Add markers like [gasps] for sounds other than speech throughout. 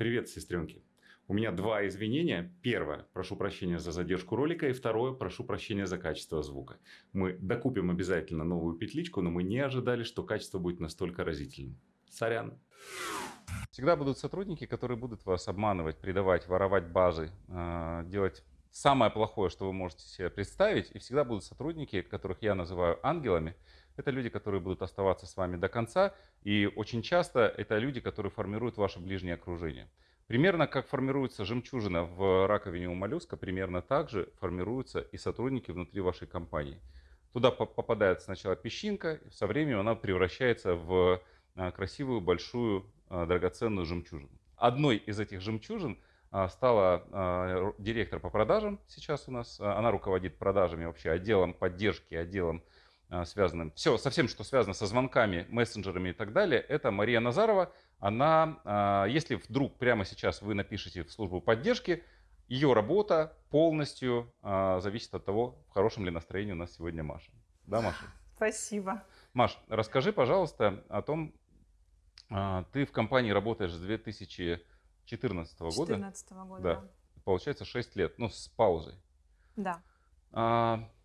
Привет, сестренки. У меня два извинения. Первое, прошу прощения за задержку ролика. И второе, прошу прощения за качество звука. Мы докупим обязательно новую петличку, но мы не ожидали, что качество будет настолько разительным. Сорян. Всегда будут сотрудники, которые будут вас обманывать, предавать, воровать базы, э, делать самое плохое, что вы можете себе представить. И всегда будут сотрудники, которых я называю ангелами. Это люди, которые будут оставаться с вами до конца. И очень часто это люди, которые формируют ваше ближнее окружение. Примерно как формируется жемчужина в раковине у моллюска, примерно так же формируются и сотрудники внутри вашей компании. Туда попадает сначала песчинка, со временем она превращается в а, красивую, большую, а, драгоценную жемчужину. Одной из этих жемчужин а, стала директор по продажам сейчас у нас. Она руководит продажами вообще, отделом поддержки, отделом связанным, все, со всем, что связано со звонками, мессенджерами и так далее. Это Мария Назарова, она, а, если вдруг прямо сейчас вы напишете в службу поддержки, ее работа полностью а, зависит от того, в хорошем ли настроении у нас сегодня Маша. Да, Маша? Спасибо. Маш, расскажи, пожалуйста, о том, а, ты в компании работаешь с 2014 года. 2014 года, да. Получается 6 лет, ну, с паузой. Да.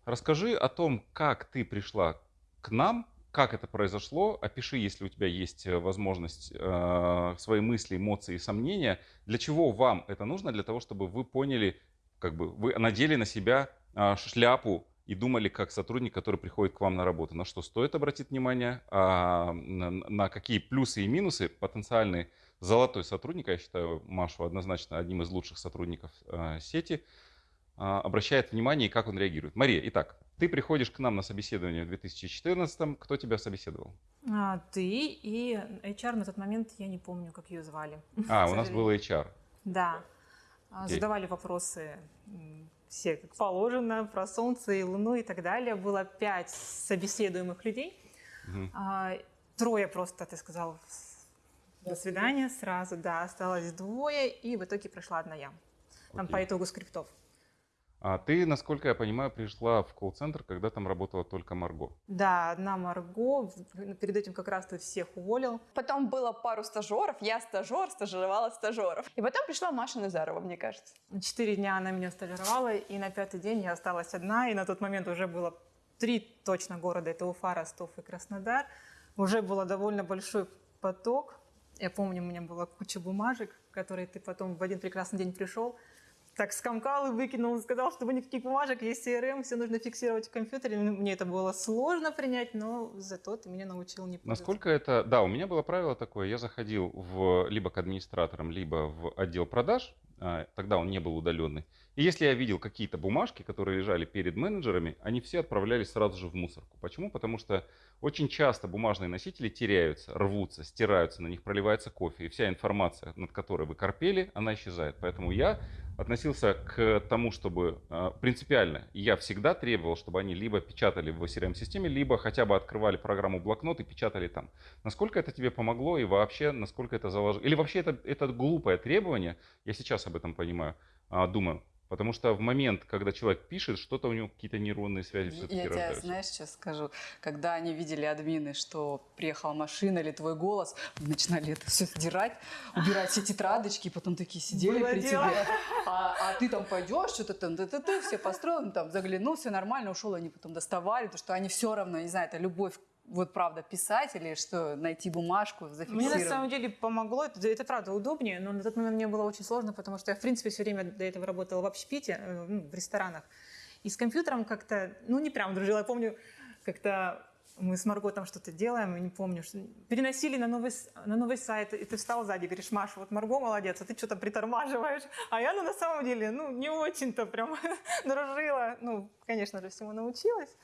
Расскажи о том, как ты пришла к нам как это произошло, опиши, если у тебя есть э, возможность, э, свои мысли, эмоции, сомнения, для чего вам это нужно, для того, чтобы вы поняли, как бы вы надели на себя э, шляпу и думали как сотрудник, который приходит к вам на работу, на что стоит обратить внимание, а, на, какие плюсы и минусы потенциальный золотой сотрудник, я считаю Машу однозначно одним из лучших сотрудников э, сети, обращает внимание и как он реагирует. Мария, итак, ты приходишь к нам на собеседование в 2014 Кто тебя собеседовал? А, ты и HR на тот момент, я не помню, как ее звали. А, у [laughs] нас был HR. Да. Okay. Задавали вопросы все как положено, про Солнце и Луну и так далее. Было пять собеседуемых людей. Угу. А, трое просто, ты сказал, до свидания сразу, да, осталось двое, и в итоге прошла одна я. Там okay. по итогу скриптов. А ты, насколько я понимаю, пришла в колл-центр, когда там работала только Марго. Да, одна Марго. Перед этим как раз ты всех уволил. Потом было пару стажеров. Я стажер, стажировала стажеров. И потом пришла Маша Назарова, мне кажется. Четыре дня она меня стажировала, и на пятый день я осталась одна. И на тот момент уже было три точно города. Это Уфа, Ростов и Краснодар. Уже был довольно большой поток. Я помню, у меня была куча бумажек, которые ты потом в один прекрасный день пришел, так скомкал и выкинул, сказал, что никаких бумажек, есть CRM, все нужно фиксировать в компьютере. Ну, мне это было сложно принять, но зато ты меня научил не. Насколько это... Да, у меня было правило такое, я заходил в, либо к администраторам, либо в отдел продаж, тогда он не был удаленный. И если я видел какие-то бумажки, которые лежали перед менеджерами, они все отправлялись сразу же в мусорку. Почему? Потому что очень часто бумажные носители теряются, рвутся, стираются, на них проливается кофе, и вся информация, над которой вы корпели, она исчезает. Поэтому я относился к тому, чтобы э, принципиально, я всегда требовал, чтобы они либо печатали в CRM-системе, либо хотя бы открывали программу блокнот и печатали там. Насколько это тебе помогло и вообще, насколько это заложило? Или вообще это, это глупое требование, я сейчас об этом понимаю, а, думаю, Потому что в момент, когда человек пишет, что-то у него какие-то нейронные связи все-таки Я тебе, знаешь, сейчас скажу. Когда они видели админы, что приехала машина или твой голос, начинали это все сдирать, убирать все тетрадочки, потом такие сидели Было при дело. тебе. А, а ты там пойдешь, что-то там, ты, ты, ты, все построил, там заглянул, все нормально, ушел, они потом доставали, то что они все равно, не знаю, это любовь вот правда писать или что, найти бумажку, зафиксировать? Мне на самом деле помогло, это, это правда удобнее, но на тот момент мне было очень сложно, потому что я в принципе все время до этого работала в общепите, э, ну, в ресторанах. И с компьютером как-то, ну не прям дружила, я помню, как-то мы с Марго там что-то делаем, не помню, что переносили на новый, на новый сайт, и ты встал сзади, говоришь, Маша, вот Марго молодец, а ты что-то притормаживаешь, а я, ну, на самом деле, ну, не очень-то прям [laughs] дружила, ну, конечно же, всему научилась,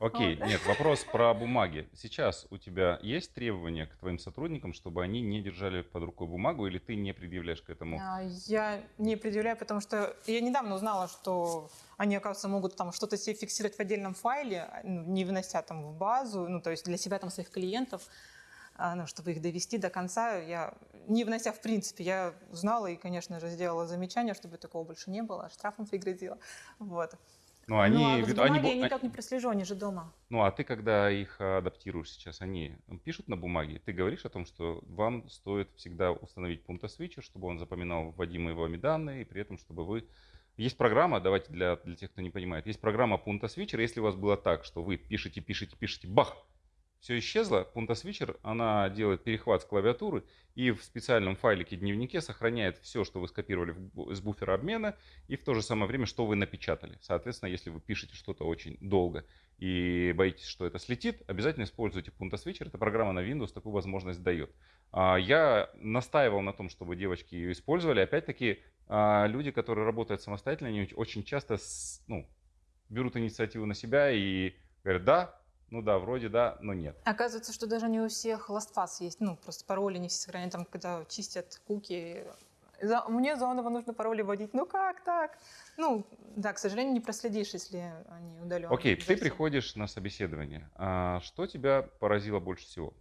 Окей, вот. нет, вопрос про бумаги. Сейчас у тебя есть требования к твоим сотрудникам, чтобы они не держали под рукой бумагу, или ты не предъявляешь к этому? А, я не предъявляю, потому что я недавно узнала, что они, оказывается, могут там что-то себе фиксировать в отдельном файле, ну, не вынося там в базу, ну, то есть для себя, там, своих клиентов, а, ну, чтобы их довести до конца. Я, не внося в принципе, я узнала и, конечно же, сделала замечание, чтобы такого больше не было, штрафом пригрозила. Вот. Ну, они, ну, а бумаги они я а- никак не прослежу, они же дома. Ну, а ты, когда их адаптируешь сейчас, они пишут на бумаге, ты говоришь о том, что вам стоит всегда установить пункта свитчер, чтобы он запоминал вводимые вами данные, и при этом, чтобы вы... Есть программа, давайте для, для тех, кто не понимает, есть программа пункта свитчер, если у вас было так, что вы пишете, пишете, пишете, бах, все исчезло, пункта свитчер, она делает перехват с клавиатуры и в специальном файлике дневнике сохраняет все, что вы скопировали с буфера обмена, и в то же самое время, что вы напечатали. Соответственно, если вы пишете что-то очень долго и боитесь, что это слетит, обязательно используйте Punta Switcher. Эта программа на Windows такую возможность дает. А, Я настаивал на том, чтобы девочки ее использовали. Опять-таки, а, люди, которые работают самостоятельно, они очень часто ну, берут инициативу на себя и говорят, да, ну да, вроде да, но нет. Оказывается, что даже не у всех LastPass есть. Ну, просто пароли не все сохраняют. Там, когда чистят куки, за- мне заново нужно пароли вводить. Ну как так? Ну, да, к сожалению, не проследишь, если они удаленные. Окей, ты приходишь на собеседование. А Что тебя поразило больше всего?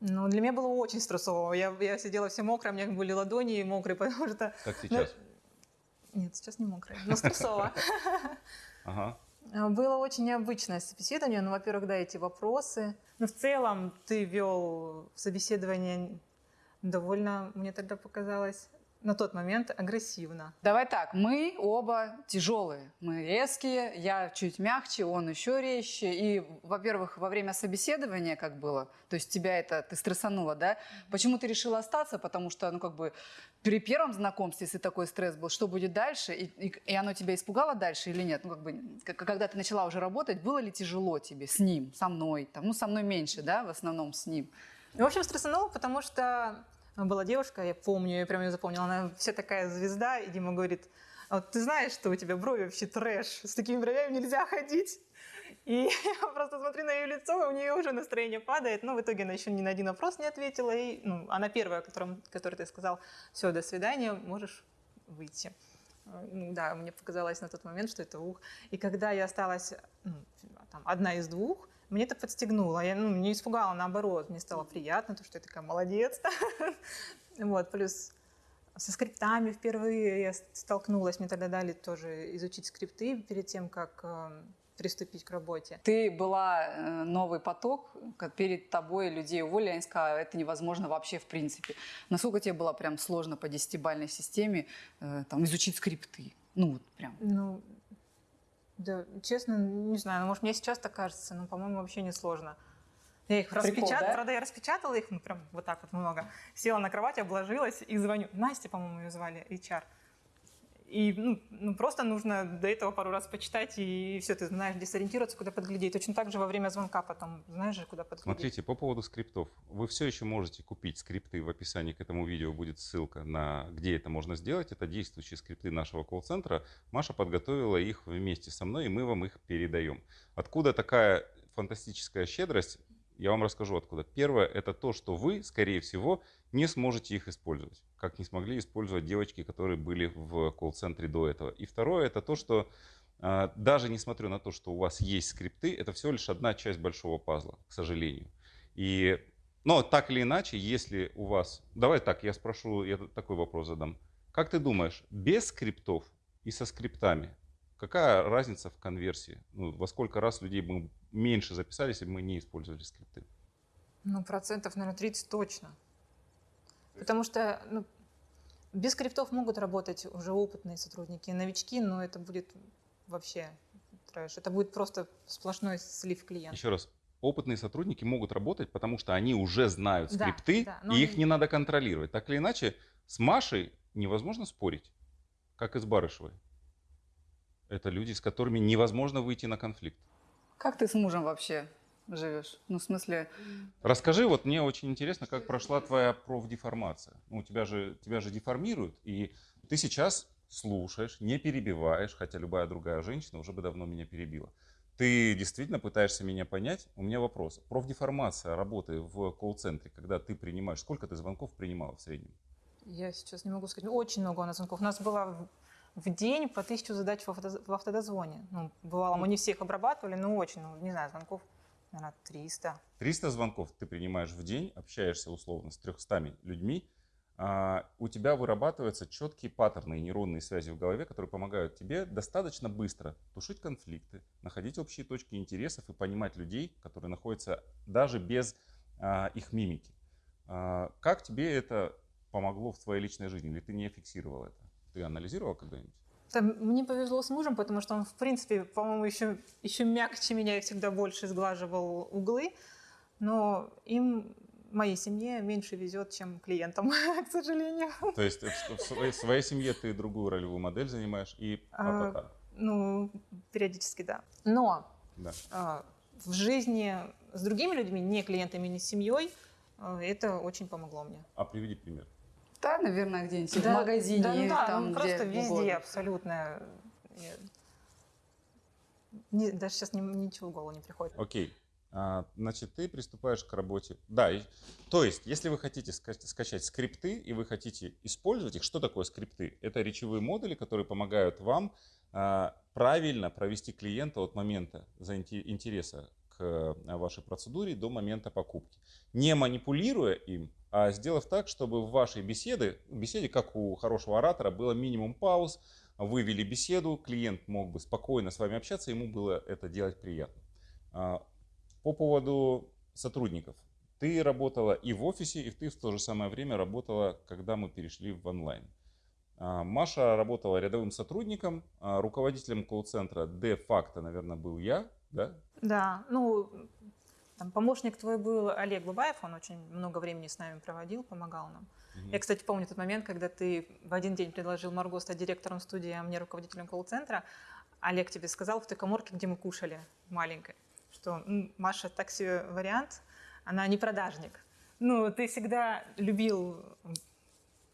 Ну, для меня было очень стрессово. Я, я сидела вся мокрая, у меня были ладони мокрые, [laughs] потому что... Как ну, сейчас? Нет, сейчас не мокрая, но стрессово. [laughs] Ага. А, Было очень необычное собеседование. Ну, во-первых, да, эти вопросы. Но в целом ты вел собеседование довольно, мне тогда показалось, на тот момент агрессивно. Давай так, мы оба тяжелые, мы резкие, я чуть мягче, он еще резче. И, во-первых, во время собеседования как было, то есть тебя это, ты стрессанула, да? Почему ты решила остаться? Потому что, ну, как бы, при первом знакомстве, если такой стресс был, что будет дальше? И, и, и оно тебя испугало дальше или нет? Ну, как бы, когда ты начала уже работать, было ли тяжело тебе с ним, со мной? Там, ну, со мной меньше, да, в основном с ним. В общем, стрессанула, потому что была девушка, я помню, я прям ее запомнила, она вся такая звезда, и Дима говорит, «А вот ты знаешь, что у тебя брови вообще трэш, с такими бровями нельзя ходить. И [laughs] я просто смотрю на ее лицо, и у нее уже настроение падает. Но в итоге она еще ни на один вопрос не ответила. И ну, она первая, которым, которой ты сказал, все, до свидания, можешь выйти. Э, Ну, да, мне показалось на тот момент, что это ух. И когда я осталась ну, там, одна из двух, мне это подстегнуло. Я ну, не испугала, наоборот. Мне стало приятно, то, что я такая молодец. [laughs] Вот, плюс со скриптами впервые я столкнулась. Мне тогда дали тоже изучить скрипты перед тем, как э, приступить к работе. Ты была э, новый поток, как перед тобой людей уволили, они сказали, это невозможно вообще в принципе. Насколько тебе было прям сложно по десятибалльной системе э, там, изучить скрипты? Ну, вот прям. Ну, да, честно, не знаю, ну, может, мне сейчас так кажется, но, по-моему, вообще не сложно. Я их Прикол, распечатала, да? правда, я распечатала их, ну, прям вот так вот много. Села на кровать, обложилась и звоню. Настя, по-моему, ее звали, HR. И ну, ну, просто нужно до этого пару раз почитать, и все, ты знаешь, где сориентироваться, куда подглядеть. Точно так же во время звонка потом знаешь же, куда подглядеть. Смотрите, по поводу скриптов. Вы все еще можете купить скрипты. В описании к этому видео будет ссылка на где это можно сделать. Это действующие скрипты нашего колл-центра. Маша подготовила их вместе со мной, и мы вам их передаем. Откуда такая фантастическая щедрость? Я вам расскажу откуда. Первое, это то, что вы, скорее всего, не сможете их использовать, как не смогли использовать девочки, которые были в колл-центре до этого. И второе, это то, что а, даже несмотря на то, что у вас есть скрипты, это всего лишь одна часть большого пазла, к сожалению. И, но так или иначе, если у вас... Давай так, я спрошу, я такой вопрос задам. Как ты думаешь, без скриптов и со скриптами, какая разница в конверсии? Ну, во сколько раз людей бы меньше записались, если бы мы не использовали скрипты? Ну, процентов, наверное, 30 точно. Потому что ну, без скриптов могут работать уже опытные сотрудники, новички, но это будет вообще трэш. Это будет просто сплошной слив клиента. Еще раз, опытные сотрудники могут работать, потому что они уже знают Да, скрипты, да, но и их не надо контролировать. Так или иначе, с Машей невозможно спорить, как и с Барышевой. Это люди, с которыми невозможно выйти на конфликт. Как ты с мужем вообще живешь? Ну, в смысле, Расскажи, вот мне очень интересно, как прошла твоя профдеформация. Ну, тебя же, тебя же деформируют, и ты сейчас слушаешь, не перебиваешь, хотя любая другая женщина уже бы давно меня перебила. Ты действительно пытаешься меня понять? У меня вопрос. Профдеформация работы в колл-центре, когда ты принимаешь, сколько ты звонков принимала в среднем? Я сейчас не могу сказать. Очень много у нас звонков. У нас было в- день по тысячу задач в автодоз- в автодозвоне. Ну, бывало, мы не всех обрабатывали, но очень, ну, не знаю, звонков, наверное, 300. 300 звонков ты принимаешь в день, общаешься условно с 300 людьми. а, у тебя вырабатываются четкие паттерны и нейронные связи в голове, которые помогают тебе достаточно быстро тушить конфликты, находить общие точки интересов и понимать людей, которые находятся даже без а, их мимики. А, как тебе это помогло в твоей личной жизни? Или ты не фиксировал это? Ты анализировал когда-нибудь? Там, мне повезло с мужем, потому что он, в принципе, по-моему, еще, еще мягче меня и всегда больше сглаживал углы. Но им, моей семье, меньше везет, чем клиентам, [laughs] к сожалению. То есть в, своей, в своей семье ты другую ролевую модель занимаешь и а, Ну, периодически, да. Но да. А, в жизни с другими людьми, не клиентами, не семьей, а, это очень помогло мне. А приведи пример. Да, наверное, где-нибудь да, в магазине. Да, ну, да, там, ну, просто везде угодно. абсолютно. Не, даже сейчас ни, ничего в голову не приходит. Окей. А, значит, ты приступаешь к работе. Да, и, то есть, если вы хотите скачать скрипты и вы хотите использовать их, что такое скрипты? Это речевые модули, которые помогают вам а, правильно провести клиента от момента интереса а, вашей процедуре до момента покупки. Не манипулируя им, а сделав так, чтобы в вашей беседе, беседе, как у хорошего оратора, было минимум пауз, вы вели беседу, клиент мог бы спокойно с вами общаться, ему было это делать приятно. А, по поводу сотрудников. Ты работала и в офисе, и ты в то же самое время работала, когда мы перешли в онлайн. А, Маша работала рядовым сотрудником, а руководителем колл-центра де-факто, наверное, был я, да? Да, ну, там помощник твой был Олег Бабаев, он очень много времени с нами проводил, помогал нам. Угу. Я, кстати, помню тот момент, когда ты в один день предложил Марго стать директором студии, а мне руководителем колл-центра. Олег тебе сказал в той коморке, где мы кушали, маленькой, что Маша так себе вариант, она не продажник. Ну, ты всегда любил,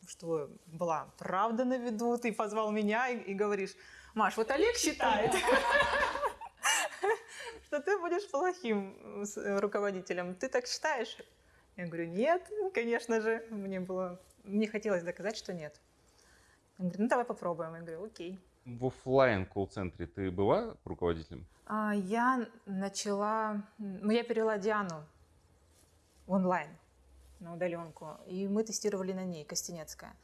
что была правда на виду, ты позвал меня и, и говоришь, Маш, вот Олег считает. [laughs] что ты будешь плохим э, руководителем. Ты так считаешь? Я говорю, нет, конечно же. Мне было, мне хотелось доказать, что нет. Он говорит, ну давай попробуем. Я говорю, окей. В офлайн колл-центре ты была руководителем? А, я начала, ну я перевела Диану в онлайн на удаленку, и мы тестировали на ней, Костенецкая.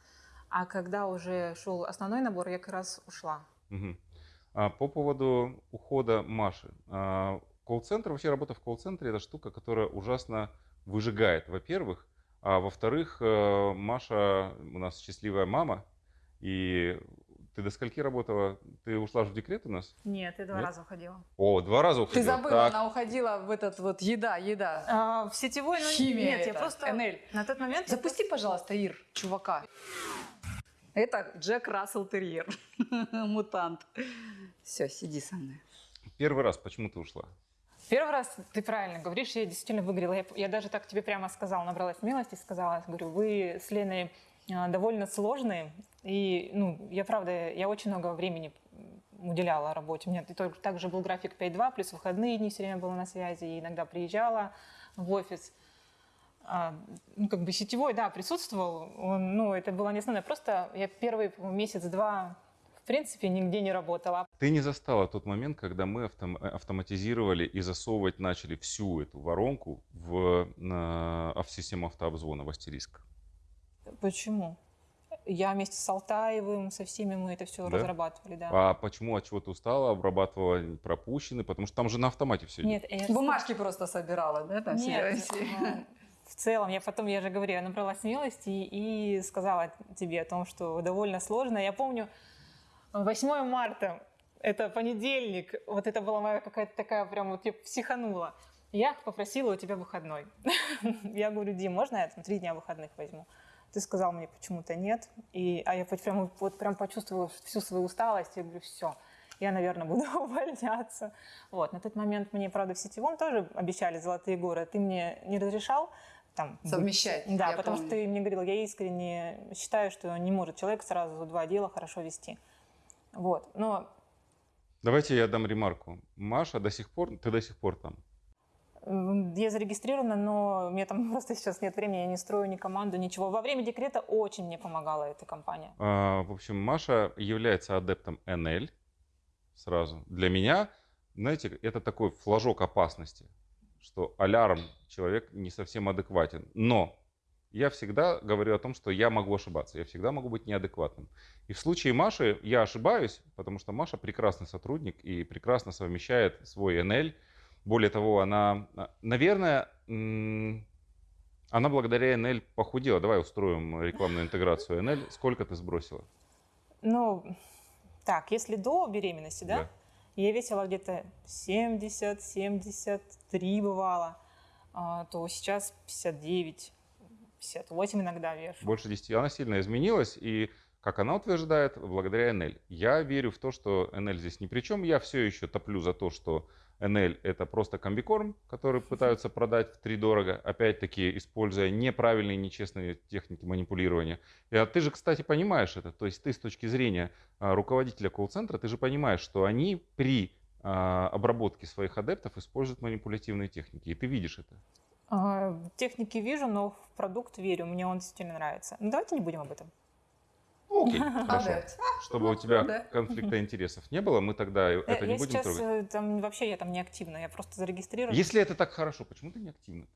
А когда уже шел основной набор, я как раз ушла. Угу. А по поводу ухода Маши. А, колл-центр, вообще работа в колл-центре это штука, которая ужасно выжигает, во-первых. А во-вторых, э, Маша у нас счастливая мама. И ты до скольки работала? Ты ушла же в декрет у нас? Нет, я два Нет? раза уходила. О, два раза уходила. Ты забыла, так. она уходила в этот вот еда, еда. А, в сетевой, ну, Химия нет, это. я просто... НЛ. На тот момент... Запусти, просто... пожалуйста, Ир, чувака. Это Джек Рассел Терьер, [laughs] мутант. Все, сиди со мной. Первый раз почему ты ушла? Первый раз ты правильно говоришь, я действительно выиграла. Я, я даже так тебе прямо сказала, набралась смелости, сказала, говорю, вы с Леной а, довольно сложные. И, ну, я правда, я очень много времени уделяла работе. У меня также был график 5-2, плюс выходные дни все время была на связи, и иногда приезжала в офис. А, ну, как бы сетевой, да, присутствовал. Он, ну, это было не основное. Просто я первый месяц-два в принципе, нигде не работала. Ты не застала тот момент, когда мы автом, автоматизировали и засовывать начали всю эту воронку в, на, в систему автообзвона, в астериск? Почему? Я вместе с Алтаевым, со всеми мы это все да? разрабатывали, да. А почему, от чего ты устала, обрабатывала пропущенные? Потому что там же на автомате все Нет, идет. Бумажки просто собирала, да? Там Нет, все в целом, я потом, я же говорю, я набрала смелости и, сказала тебе о том, что довольно сложно. Я помню, 8 марта, это понедельник, вот это была моя какая-то такая прям, вот я психанула. Я попросила у тебя выходной. [laughs] я говорю, Дим, можно я там три дня выходных возьму? Ты сказал мне почему-то нет. И, а я прям, вот прям почувствовала всю свою усталость. Я говорю, все, я, наверное, [laughs] буду увольняться. Вот. На тот момент мне, правда, в сетевом тоже обещали золотые горы. Ты мне не разрешал там, совмещать. Да, потому помню. что ты мне говорил, я искренне считаю, что не может человек сразу два дела хорошо вести. Вот, но... Давайте я дам ремарку. Маша до сих пор, ты до сих пор там? Я зарегистрирована, но у меня там [laughs] просто сейчас нет времени, я не строю ни команду, ничего. Во время декрета очень мне помогала эта компания. А, в общем, Маша является адептом НЛ сразу. Для меня, знаете, это такой флажок опасности что алярм человек не совсем адекватен. Но я всегда говорю о том, что я могу ошибаться, я всегда могу быть неадекватным. И в случае Маши я ошибаюсь, потому что Маша прекрасный сотрудник и прекрасно совмещает свой НЛ. Более того, она, а, наверное, она благодаря НЛ похудела. Давай устроим рекламную интеграцию НЛ. Сколько ты сбросила? Ну, так, если до беременности, да? да. Я весила где-то 70-73 бывало, а, то сейчас 59 58 иногда вешу. Больше 10. Она сильно изменилась, и, как она утверждает, благодаря НЛ. Я верю в то, что НЛ здесь ни при чем. Я все еще топлю за то, что НЛ это просто комбикорм, который пытаются продать в три дорого, опять-таки используя неправильные, нечестные техники манипулирования. И, а ты же, кстати, понимаешь это, то есть ты с точки зрения а, руководителя колл-центра, ты же понимаешь, что они при а, обработке своих адептов используют манипулятивные техники, и ты видишь это. А, техники вижу, но в продукт верю, мне он действительно нравится. Ну давайте не будем об этом. Окей, [laughs] хорошо. [laughs] Чтобы у тебя конфликта интересов не было, мы тогда э, это не будем сейчас, трогать. Э, там вообще я там не активна, я просто зарегистрирована. Если это так хорошо, почему ты не активна?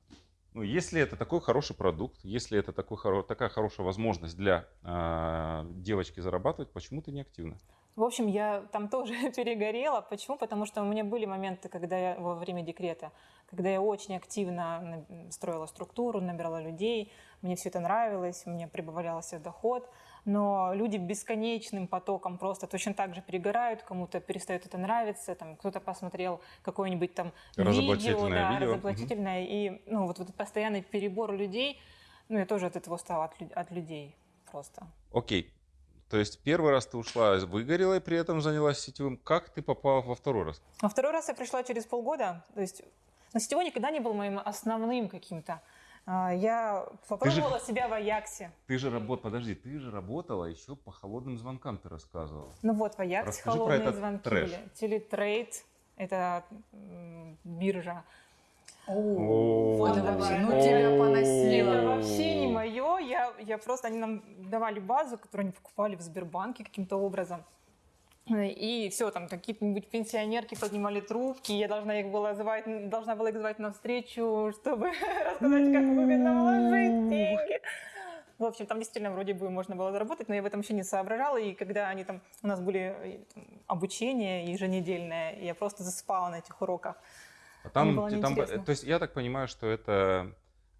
Ну, если это такой хороший продукт, если это такой, такая хорошая возможность для э, девочки зарабатывать, почему ты не активна? В общем, я там тоже [laughs] перегорела. Почему? Потому что у меня были моменты, когда я во время декрета, когда я очень активно строила структуру, набирала людей, мне все это нравилось, мне прибавлялся доход, но люди бесконечным потоком просто точно так же перегорают, кому-то перестает это нравиться, там кто-то посмотрел какое-нибудь там видео, да, видео. разоблачительное, угу. и ну, вот, вот этот постоянный перебор людей, ну я тоже от этого устала, от, от людей просто. Окей, то есть первый раз ты ушла, выгорела и при этом занялась сетевым. Как ты попала во второй раз? Во второй раз я пришла через полгода. То есть но сетевой никогда не был моим основным каким-то. А, я попробовала же, себя в Аяксе. Ты же работала, подожди, ты же работала еще по холодным звонкам, ты рассказывала. Ну вот, в Аяксе Расскажи холодные звонки трэш. были. Телетрейд, это биржа. Вот вообще, ну тебя поносило. Это вообще не мое. Я, я просто, они нам давали базу, которую они покупали в Сбербанке каким-то образом. И все, там какие-нибудь пенсионерки поднимали трубки, я должна их была звать, должна была их звать на встречу, чтобы [laughs] рассказать, как выгодно вложить деньги. В общем, там действительно вроде бы можно было заработать, но я в этом еще не соображала. И когда они там, у нас были э, там, обучение еженедельное, я просто засыпала на этих уроках. А там, там, то есть я так понимаю, что это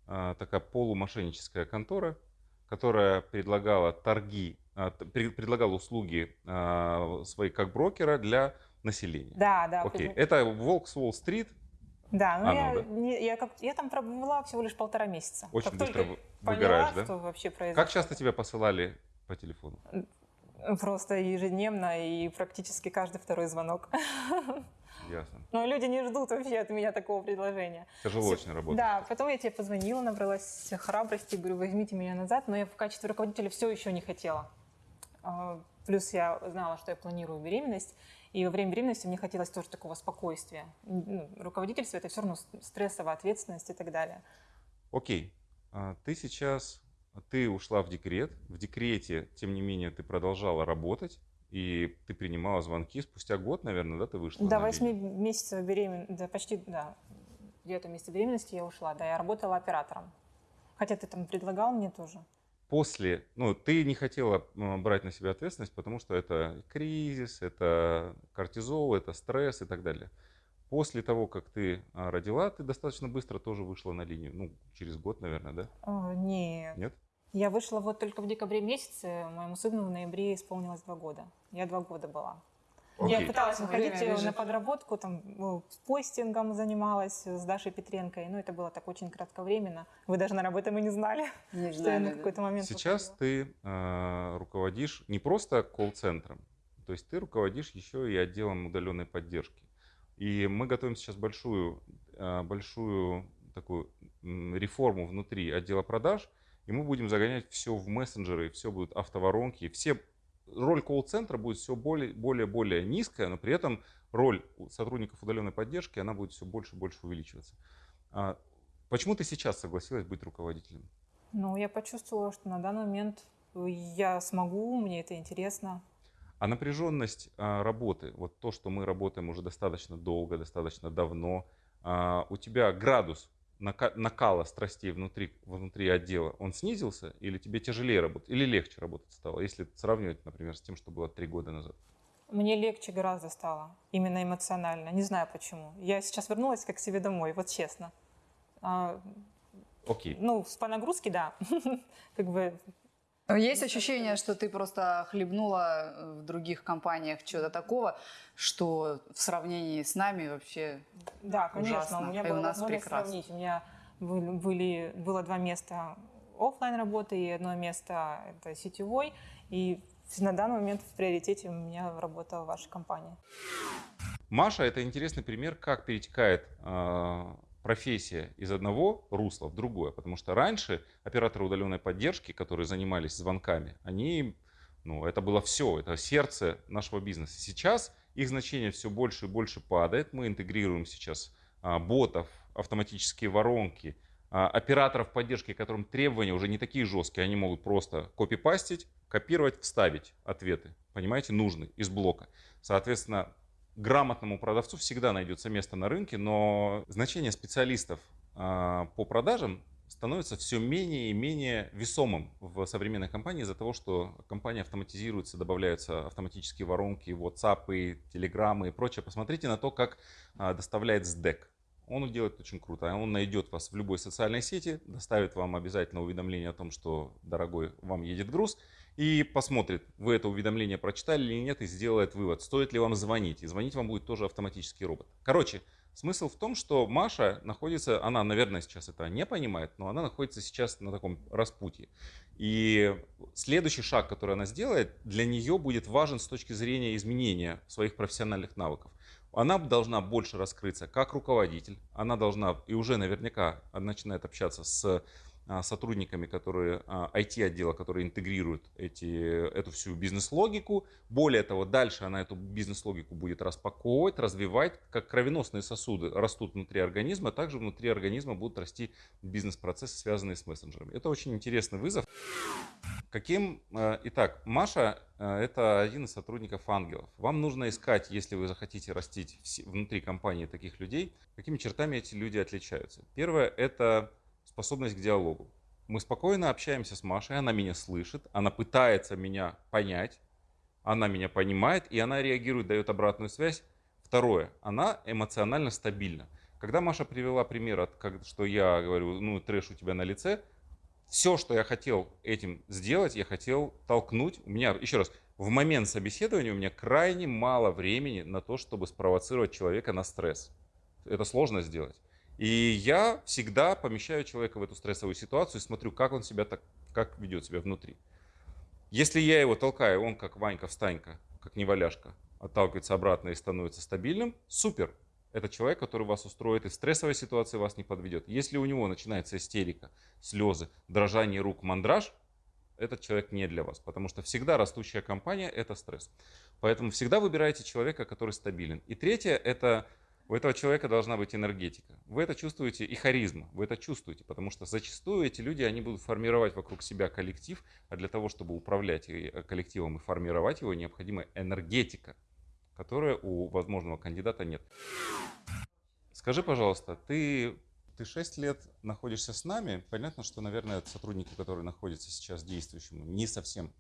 а, такая полумошенническая контора, которая предлагала торги, а, предлагала услуги а, свои как брокера для населения. Да, да. Окей, это Волк с Уолл-стрит. Да, но я, да? Не, я, как, я там пробыла всего лишь полтора месяца. Очень как быстро выгораешь, поняла, да? Вообще произошло. Как часто тебя посылали по телефону? Просто ежедневно и практически каждый второй звонок. [laughs] Ясно. Но люди не ждут вообще от меня такого предложения. Тяжело очень работать. Да, потом я тебе позвонила, набралась храбрости, говорю, возьмите меня назад, но я в качестве руководителя все еще не хотела. А, плюс я знала, что я планирую беременность, и во время беременности мне хотелось тоже такого спокойствия. Ну, руководительство – это все равно стрессовая ответственность и так далее. Окей. А, ты сейчас, ты ушла в декрет. В декрете, тем не менее, ты продолжала работать. И ты принимала звонки спустя год, наверное, да, ты вышла? До 8 месяцев беременности, да, почти, да, где-то месяце беременности я ушла, да, я работала оператором. Хотя ты там предлагал мне тоже. После, ну, ты не хотела брать на себя ответственность, потому что это кризис, это кортизол, это стресс и так далее. После того, как ты а, родила, ты достаточно быстро тоже вышла на линию. Ну, через год, наверное, да? О, нет. Нет? Я вышла вот только в декабре месяце, моему сыну в ноябре исполнилось два года. Я два года была. Я пыталась выходить на подработку, там, ну, постингом занималась с Дашей Петренко, но это было так очень кратковременно. Вы даже, наверное, об этом и не знали, [laughs] не что знали, я на какой-то момент Сейчас выходила. ты э, руководишь не просто колл-центром, то есть ты руководишь еще и отделом удаленной поддержки. И мы готовим сейчас большую, э, большую такую реформу внутри отдела продаж – и мы будем загонять все в мессенджеры, все будут автоворонки, все роль колл-центра будет все более, более, более низкая, но при этом роль сотрудников удаленной поддержки, она будет все больше и больше увеличиваться. А почему ты сейчас согласилась быть руководителем? Ну, я почувствовала, что на данный момент я смогу, мне это интересно. А напряженность а, работы, вот то, что мы работаем уже достаточно долго, достаточно давно, а, у тебя градус накала страстей внутри, внутри отдела, он снизился? Или тебе тяжелее работать? Или легче работать стало? Если сравнивать, например, с тем, что было три года назад. Мне легче гораздо стало, именно эмоционально. Не знаю почему. Я сейчас вернулась как к себе домой, вот честно. А, Окей. ну, с- по нагрузке, да. [laughs] Как бы Есть ощущение, что ты просто хлебнула э, в других компаниях чего-то такого, что в сравнении с нами вообще... Да, конечно. Ужасно. У меня И была у нас прекрасно. сравнить. У меня были, было два места оффлайн работы и одно место это сетевой. И на данный момент в приоритете у меня работа в вашей компании. Маша это интересный пример, как перетекает а, профессия из одного русла в другое. Потому что раньше операторы удаленной поддержки, которые занимались звонками, они, ну, это было все, это сердце нашего бизнеса. Сейчас их значение все больше и больше падает. Мы интегрируем сейчас а, ботов, автоматические воронки, а, операторов поддержки, которым требования уже не такие жесткие, они могут просто копипастить, копировать, вставить ответы, понимаете, нужны из блока. Соответственно, грамотному продавцу всегда найдется место на рынке, но значение специалистов а, по продажам становится все менее и менее весомым в современной компании из-за того, что компания автоматизируется, добавляются автоматические воронки, WhatsApp, Telegram и прочее. Посмотрите на то, как а, доставляет SDEC. Он делает очень круто. Он найдет вас в любой социальной сети, доставит вам обязательно уведомление о том, что, дорогой, вам едет груз, и посмотрит, вы это уведомление прочитали или нет, и сделает вывод, стоит ли вам звонить. И звонить вам будет тоже автоматический робот. Короче, смысл в том, что Маша находится, она, наверное, сейчас это не понимает, но она находится сейчас на таком распутье. И следующий шаг, который она сделает, для нее будет важен с точки зрения изменения своих профессиональных навыков. Она должна больше раскрыться как руководитель, она должна и уже наверняка начинает общаться с сотрудниками, которые а, IT-отдела, которые интегрируют эти, эту всю бизнес-логику. Более того, дальше она эту бизнес-логику будет распаковывать, развивать, как кровеносные сосуды растут внутри организма, также внутри организма будут расти бизнес-процессы, связанные с мессенджерами. Это очень интересный вызов. Каким, э, итак, Маша это один из сотрудников ангелов. Вам нужно искать, если вы захотите растить внутри компании таких людей, какими чертами эти люди отличаются. Первое это способность к диалогу. Мы спокойно общаемся с Машей, она меня слышит, она пытается меня понять, она меня понимает, и она реагирует, дает обратную связь. Второе, она эмоционально стабильна. Когда Маша привела пример, от, что я говорю, ну, трэш у тебя на лице, все, что я хотел этим сделать, я хотел толкнуть. У меня, еще раз, в момент собеседования у меня крайне мало времени на то, чтобы спровоцировать человека на стресс. Это сложно сделать. И я всегда помещаю человека в эту стрессовую ситуацию и смотрю, как он себя так, как ведет себя внутри. Если я его толкаю, он как Ванька встанька, как неваляшка, отталкивается обратно и становится стабильным, супер. Это человек, который вас устроит и в стрессовой ситуации вас не подведет. Если у него начинается истерика, слезы, дрожание рук, мандраж, этот человек не для вас, потому что всегда растущая компания – это стресс. Поэтому всегда выбирайте человека, который стабилен. И третье – это у этого человека должна быть энергетика. Вы это чувствуете и харизма, вы это чувствуете, потому что зачастую эти люди, они будут формировать вокруг себя коллектив, а для того, чтобы управлять э, коллективом и формировать его, необходима энергетика, которая у возможного кандидата нет. Скажи, пожалуйста, ты, ты 6 лет находишься с нами. Понятно, что, наверное, сотрудники, которые находятся сейчас действующим, не совсем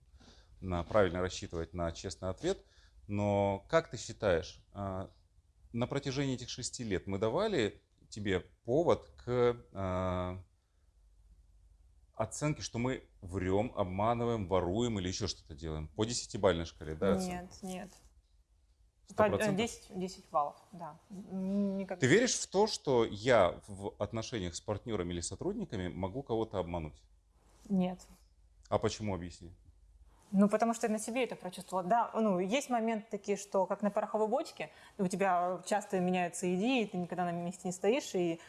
на, правильно рассчитывать на честный ответ. Но как ты считаешь, а, на протяжении этих шести лет мы давали тебе повод к а, оценке, что мы врем, обманываем, воруем или еще что-то делаем? По десятибалльной шкале, да? оценка? Нет, нет. Сто По- э, процентов? 10, 10 баллов, да. Никак... Ты веришь в то, что я в отношениях с партнерами или сотрудниками могу кого-то обмануть? Нет. А почему, объясни? Ну, потому что я на себе это прочувствовала. Да, ну, есть моменты такие, что как на пороховой бочке, у тебя часто меняются идеи, ты никогда на месте не стоишь, и,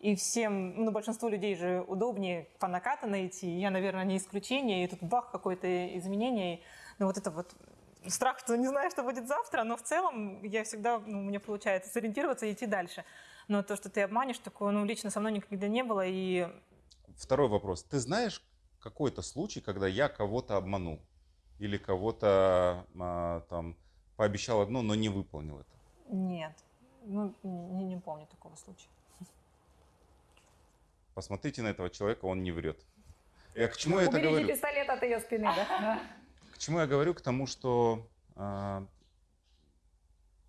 и всем, ну, большинству людей же удобнее по накатанной идти. Я, наверное, не исключение, и тут бах, какое-то изменение. Ну, вот это вот страх, что не знаю, что будет завтра, но в целом я всегда, ну, у меня получается сориентироваться и идти дальше. Но то, что ты обманешь, такое, ну, лично со мной никогда не было, и Второй вопрос. Ты знаешь какой-то случай, когда я кого-то обманул? Или кого-то а, там пообещал одно, но не выполнил это? нет, ну, не, не помню такого случая. посмотрите на этого человека, он не врет. [laughs] Я к чему я это говорю? пистолет от ее спины, [laughs] да? К чему я говорю? К тому, что а,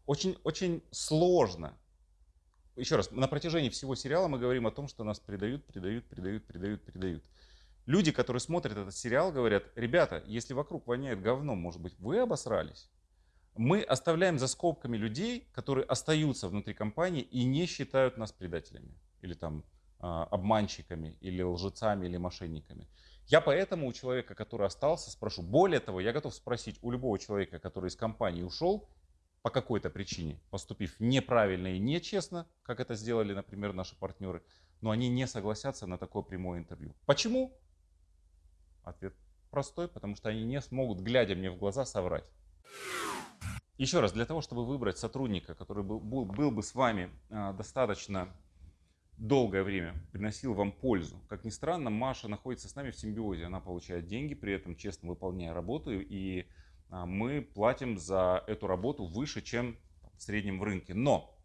очень, очень сложно. Еще раз, на протяжении всего сериала мы говорим о том, что нас предают, предают, предают, предают, предают. Люди, которые смотрят этот сериал, говорят, ребята, если вокруг воняет говном, может быть, вы обосрались? Мы оставляем за скобками людей, которые остаются внутри компании и не считают нас предателями или там а, обманщиками, или лжецами, или мошенниками. Я поэтому у человека, который остался, спрошу. Более того, я готов спросить у любого человека, который из компании ушел, по какой-то причине, поступив неправильно и нечестно, как это сделали, например, наши партнеры, но они не согласятся на такое прямое интервью. Почему? Ответ простой, потому что они не смогут, глядя мне в глаза, соврать. Еще раз, для того, чтобы выбрать сотрудника, который был, был, был бы с вами а, достаточно долгое время, приносил вам пользу. Как ни странно, Маша находится с нами в симбиозе. Она получает деньги, при этом честно выполняя работу, и а, мы платим за эту работу выше, чем в среднем в рынке. Но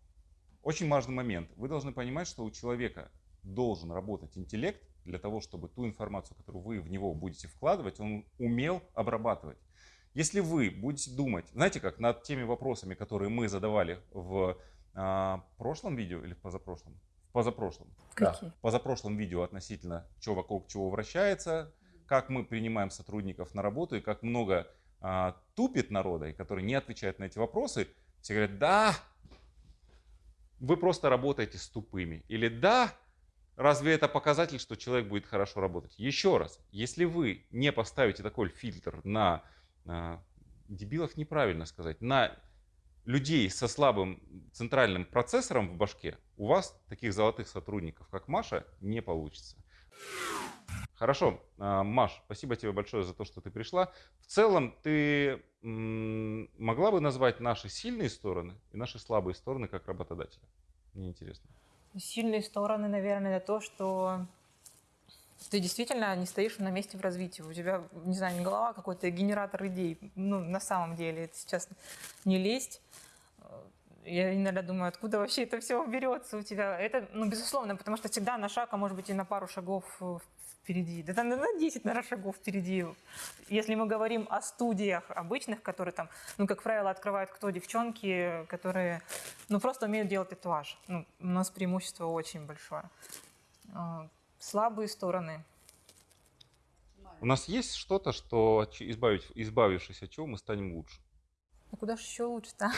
очень важный момент. Вы должны понимать, что у человека должен работать интеллект для того, чтобы ту информацию, которую вы в него будете вкладывать, он умел обрабатывать. Если вы будете думать, знаете как, над теми вопросами, которые мы задавали в а, прошлом видео или в позапрошлом? В позапрошлом. Какие? Да, в позапрошлом видео относительно, что вокруг чего вращается, как мы принимаем сотрудников на работу и как много а, тупит народа, и который не отвечает на эти вопросы, все говорят, да, вы просто работаете с тупыми. Или да, разве это показатель, что человек будет хорошо работать? Еще раз, если вы не поставите такой фильтр на а, дебилов, неправильно сказать, на людей со слабым центральным процессором в башке, у вас таких золотых сотрудников, как Маша, не получится. Хорошо, а, Маш, спасибо тебе большое за то, что ты пришла. В целом, ты могла бы назвать наши сильные стороны и наши слабые стороны как работодателя? Мне интересно. Сильные стороны, наверное, это то, что ты действительно не стоишь на месте в развитии. У тебя, не знаю, не голова, а какой-то генератор идей. Ну, на самом деле, это сейчас не лезть. Я иногда думаю, откуда вообще это все берется у тебя. Это, ну, безусловно, потому что всегда на шаг, а может быть и на пару шагов впереди, да там на 10 на шагов впереди. Если мы говорим о студиях обычных, которые там, ну, как правило, открывают кто? Девчонки, которые, ну, просто умеют делать татуаж. Ну, у нас преимущество очень большое. А, слабые стороны. У нас есть что-то, что, избавить, избавившись от чего, мы станем лучше? Ну куда же еще лучше-то?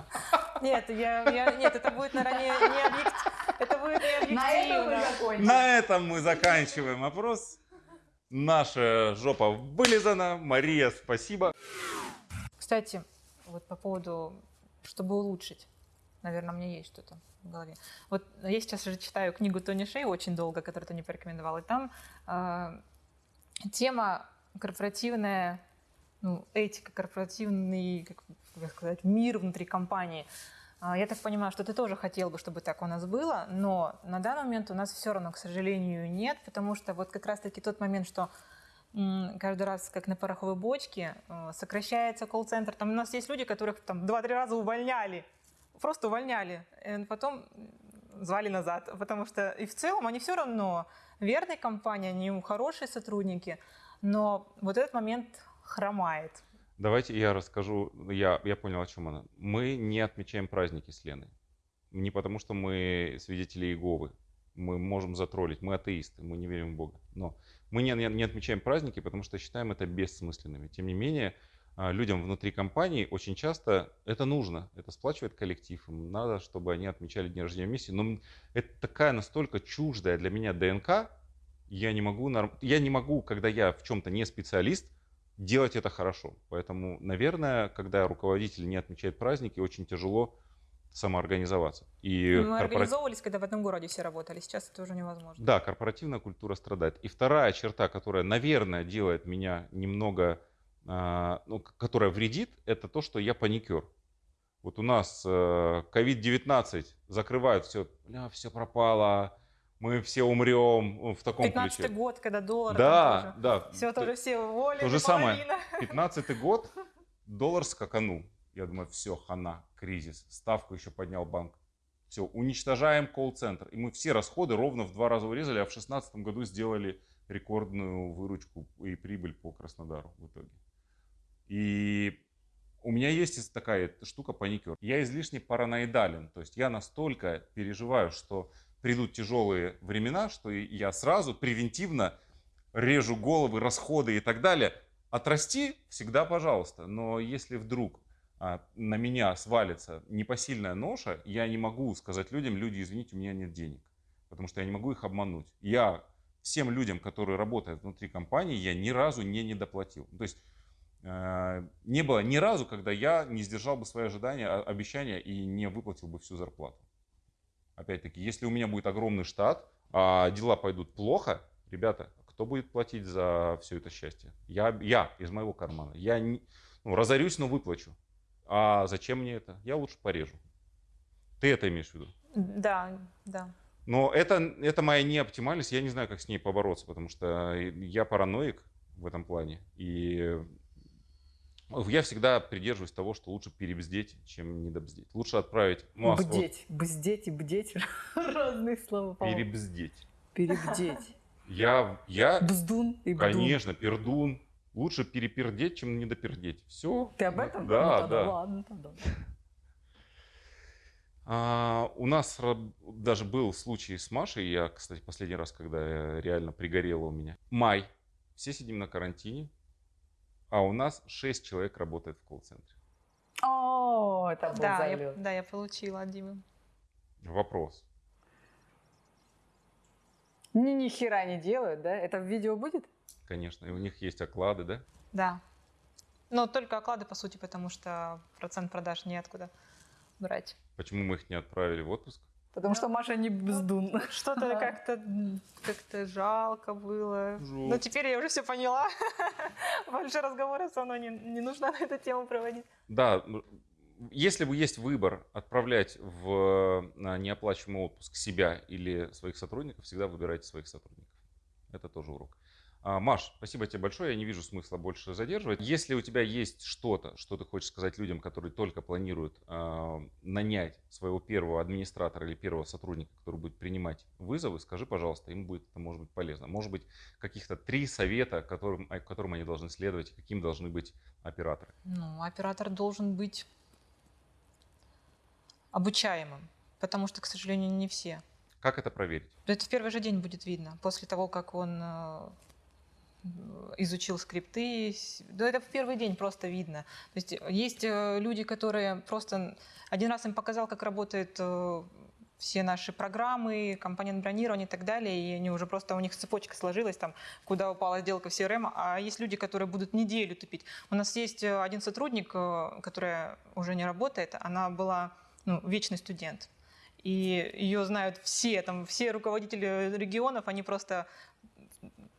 [laughs] Нет, я, я, нет, это будет, наверное, [laughs] не, не объективно. Это. На этом мы закончим. На этом мы заканчиваем опрос. Наша жопа вылизана. Мария, спасибо. Кстати, вот по поводу, чтобы улучшить, наверное, у меня есть что-то в голове. Вот я сейчас уже читаю книгу Тони Шей очень долго, которую ты не порекомендовал, и там э, тема корпоративная, ну, этика, корпоративный, как, как сказать, мир внутри компании – я так понимаю, что ты тоже хотел бы, чтобы так у нас было, но на данный момент у нас все равно, к сожалению, нет, потому что вот как раз-таки тот момент, что каждый раз, как на пороховой бочке, э, сокращается колл-центр. Там у нас есть люди, которых там два-три раза увольняли, просто увольняли, и потом звали назад, потому что и в целом они все равно верные компании, они хорошие сотрудники, но вот этот момент хромает. Давайте я расскажу, я, я понял, о чем она. Мы не отмечаем праздники с Леной. Не потому, что мы свидетели Иеговы. Мы можем затроллить, мы атеисты, мы не верим в Бога. Но мы не, не, отмечаем праздники, потому что считаем это бессмысленными. Тем не менее, а, людям внутри компании очень часто это нужно. Это сплачивает коллектив. Им надо, чтобы они отмечали день рождения вместе. Но это такая настолько чуждая для меня ДНК, я не могу, я не могу, когда я в чем-то не специалист, делать это хорошо. Поэтому, наверное, когда руководитель не отмечает праздники, очень тяжело самоорганизоваться. И Мы корпора... организовывались, когда в одном городе все работали, сейчас это уже невозможно. Да, корпоративная культура страдает. И вторая черта, которая, наверное, делает меня немного, э, ну, которая вредит, это то, что я паникер. Вот у нас э, COVID-19 закрывают все, бля, все пропало, мы все умрем в таком 15 ключе. 15 год, когда доллар. Да, да. Все тоже все уволили. То же самое. 15 [laughs] год, доллар скаканул. Я думаю, все, хана, кризис. Ставку еще поднял банк. Все, уничтожаем колл-центр. И мы все расходы ровно в два раза урезали, а в 2016 году сделали рекордную выручку и прибыль по Краснодару в итоге. И у меня есть такая штука паникер. Я излишне параноидален. То есть я настолько переживаю, что придут тяжелые времена, что я сразу превентивно режу головы, расходы и так далее. Отрасти всегда пожалуйста. Но если вдруг а, на меня свалится непосильная ноша, я не могу сказать людям, люди, извините, у меня нет денег. Потому что я не могу их обмануть. Я всем людям, которые работают внутри компании, я ни разу не недоплатил. То есть э, не было ни разу, когда я не сдержал бы свои ожидания, обещания и не выплатил бы всю зарплату. Опять-таки, если у меня будет огромный штат, а дела пойдут плохо, ребята, кто будет платить за все это счастье? Я, я из моего кармана. Я не, ну, разорюсь, но выплачу. А зачем мне это? Я лучше порежу. Ты это имеешь в виду? Да, да. Но это, это моя неоптимальность, я не знаю, как с ней побороться, потому что я параноик в этом плане. И я всегда придерживаюсь того, что лучше перебздеть, чем недобздеть. Лучше отправить массу. Бдеть, бздеть и бдеть. [laughs] Разные слова. Перебздеть. Перебдеть. Я, я, Бздун и бдун. конечно, пердун. Лучше перепердеть, чем недопердеть. Все. Ты об этом? Да, Ну, да. Ладно, тогда. [laughs] А, у нас даже был случай с Машей, я, кстати, последний раз, когда я реально пригорело у меня. Май, все сидим на карантине, а у нас 6 человек работает в колл-центре. О, это был Да я, да, я получила от Димы. Вопрос. Ни, ни хера не делают, да? Это в видео будет? Конечно, и у них есть оклады, да? Да. Но только оклады, по сути, потому что процент продаж неоткуда брать. Почему мы их не отправили в отпуск? Потому что Маша не бздун. Что-то как-то как жалко было. Но теперь я уже все поняла. [laughs] Больше разговоров со мной не, не нужно на эту тему проводить. Да, м, если бы есть выбор отправлять в на неоплачиваемый отпуск себя или своих сотрудников, всегда выбирайте своих сотрудников. Это тоже урок. А, Маш, спасибо тебе большое. Я не вижу смысла больше задерживать. Если у тебя есть что-то, что ты хочешь сказать людям, которые только планируют а, нанять своего первого администратора или первого сотрудника, который будет принимать вызовы, скажи, пожалуйста, им будет это может быть полезно. Может быть, каких-то три совета, которым, а, которым они должны следовать, каким должны быть операторы. Ну, оператор должен быть обучаемым, потому что, к сожалению, не все. Как это проверить? Это в первый же день будет видно, после того, как он э, изучил скрипты. Да это в первый день просто видно. То есть есть э, люди, которые просто... Один раз им показал, как работают э, все наши программы, компонент бронирования и так далее, и они уже просто, у них цепочка сложилась, там, куда упала сделка в CRM, а есть люди, которые будут неделю тупить. У нас есть э, один сотрудник, э, которая уже не работает, она была ну, вечный студент. И ее знают все, там, все руководители регионов, они просто...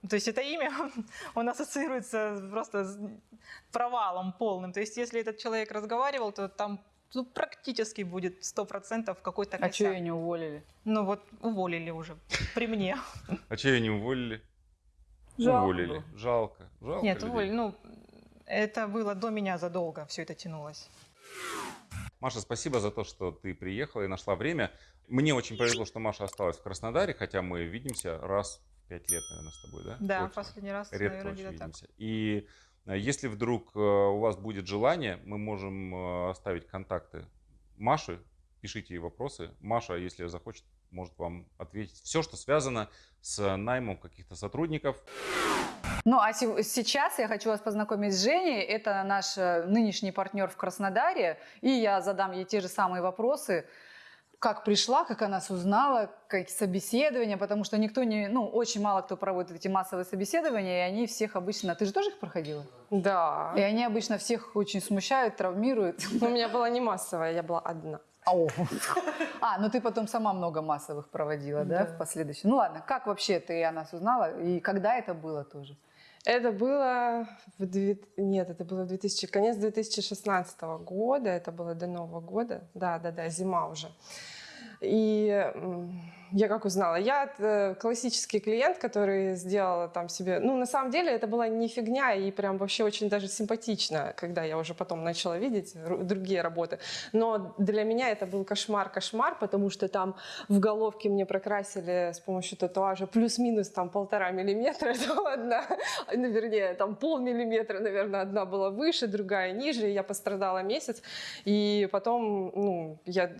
То есть это имя, [laughs] он ассоциируется просто с провалом полным. То есть если этот человек разговаривал, то там ну, практически будет 100% какой-то А что косяк. ее не уволили? Ну вот уволили уже при мне. А че ее не уволили? Жалко уволили. Жалко. Жалко. Нет, людей. уволили. Ну, это было до меня задолго, все это тянулось. Маша, спасибо за то, что ты приехала и нашла время. Мне очень повезло, что Маша осталась в Краснодаре, хотя мы видимся раз пять лет, наверное, с тобой, да? Да, Точно. последний раз, Редко наверное, очень где-то так. видимся. И э, если вдруг э, у вас будет желание, мы можем э, оставить контакты Маши, пишите ей вопросы. Маша, если захочет, может вам ответить все, что связано с наймом каких-то сотрудников. Ну, а се- сейчас я хочу вас познакомить с Женей. Это наш нынешний партнер в Краснодаре. И я задам ей те же самые вопросы. Как пришла, как она нас узнала, как собеседования, потому что никто не, ну, очень мало кто проводит эти массовые собеседования, и они всех обычно, ты же тоже их проходила? Да. И они обычно всех очень смущают, травмируют. У меня была не массовая, я была одна. [laughs] А, ну ты потом сама много массовых проводила, да, Да. в последующем. Ну ладно, как вообще ты о нас узнала и когда это было тоже? Это было в две- нет, это было в 2000 конец 2016 года, это было до Нового года, да, да, да, зима уже. И я как узнала? Я э, классический клиент, который сделала там себе... Ну, на самом деле, это была не фигня и прям вообще очень даже симпатично, когда я уже потом начала видеть ру- другие работы. Но для меня это был кошмар-кошмар, потому что там в головке мне прокрасили с помощью татуажа плюс-минус там полтора миллиметра, [laughs] это одна, ну, вернее, там полмиллиметра, наверное, одна была выше, другая ниже, и я пострадала месяц. И потом, ну, я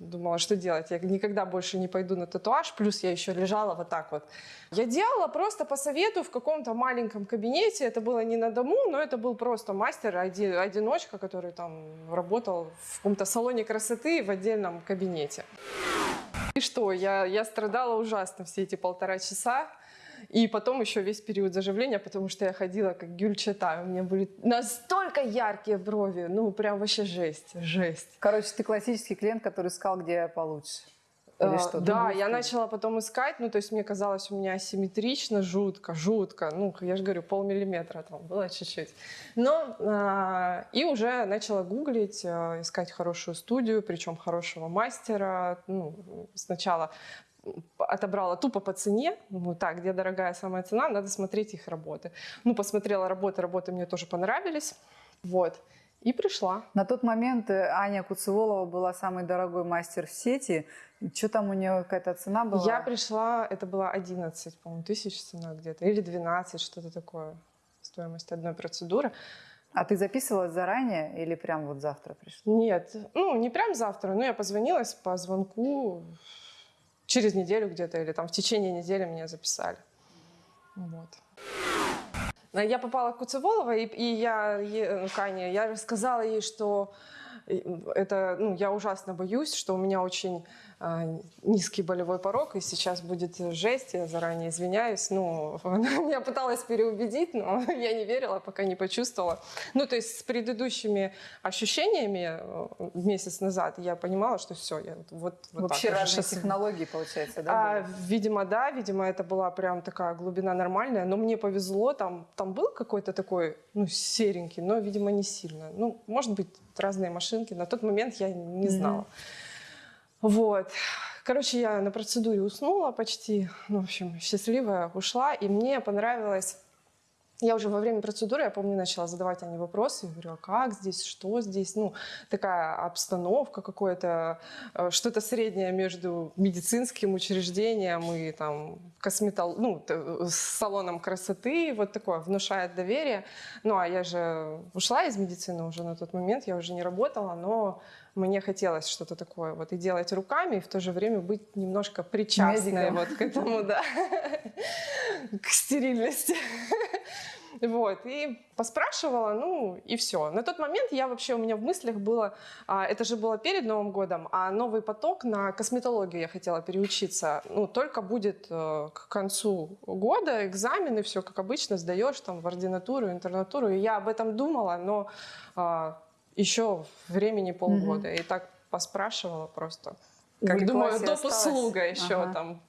думала, что делать? Я никогда больше не пойду на татуаж, плюс я еще лежала вот так вот. Я делала просто по совету в каком-то маленьком кабинете, это было не на дому, но это был просто мастер, оди- одиночка, который там работал в каком-то салоне красоты в отдельном кабинете. И что, я, я страдала ужасно все эти полтора часа. И потом еще весь период заживления, потому что я ходила как гюльчата. У меня были настолько яркие брови. Ну, прям вообще жесть, жесть. Короче, ты классический клиент, который искал, где получше. Или Э, что? Да, я начала потом искать, ну, то есть мне казалось, у меня асимметрично, жутко, жутко. Ну, я же говорю, полмиллиметра там было чуть-чуть. Но а, и уже начала гуглить, а, искать хорошую студию, причем хорошего мастера. Ну, сначала отобрала тупо по цене, ну так, где дорогая самая цена, надо смотреть их работы. Ну, посмотрела работы, работы мне тоже понравились, вот, и пришла. На тот момент э, Аня Куцеволова была самый дорогой мастер в сети. Что там у нее какая-то цена была? Я пришла, это было 11, по-моему, тысяч цена где-то, или 12, что-то такое, стоимость одной процедуры. А ты записывалась заранее или прям вот завтра пришла? Нет, ну, не прям завтра, но я позвонилась по звонку через неделю где-то, или там в течение недели меня записали. Вот. Я попала к Куцеволовой, и, и я, ну, Кане, я рассказала ей, что э, это, ну, я ужасно боюсь, что у меня очень низкий болевой порог, и сейчас будет жесть, я заранее извиняюсь. Ну, [laughs] она меня пыталась переубедить, но [laughs] я не верила, пока не почувствовала. Ну, то есть с предыдущими ощущениями э, месяц назад я понимала, что все, я вот, вот, Вообще так разные щас- технологии, получается, да? а, видимо, да, видимо, это была прям такая глубина нормальная, но мне повезло, там, там был какой-то такой, ну, серенький, но, видимо, не сильно. Ну, может быть, разные машинки, на тот момент я не знала. Вот. Короче, я на процедуре уснула почти, ну, в общем, счастливая, ушла, и мне понравилось я уже во время процедуры, я помню, начала задавать они вопросы. Говорю, а как здесь, что здесь? Ну, такая обстановка какое-то, э, что-то среднее между медицинским учреждением и там косметол... ну, э, салоном красоты. Вот такое, внушает доверие. Ну, а я же ушла из медицины уже на тот момент, я уже не работала, но мне хотелось что-то такое вот и делать руками, и в то же время быть немножко причастной Медиком. вот к этому, да, [laughs] к стерильности. Вот, и поспрашивала, ну, и все. На тот момент я вообще, у меня в мыслях было, а, это же было перед Новым годом, а новый поток на косметологию я хотела переучиться. Ну, только будет э, к концу года экзамены, все как обычно, сдаешь там в ординатуру, интернатуру. И я об этом думала, но а, еще времени полгода. И так поспрашивала просто. Как думаю, доп. услуга еще Ага. там.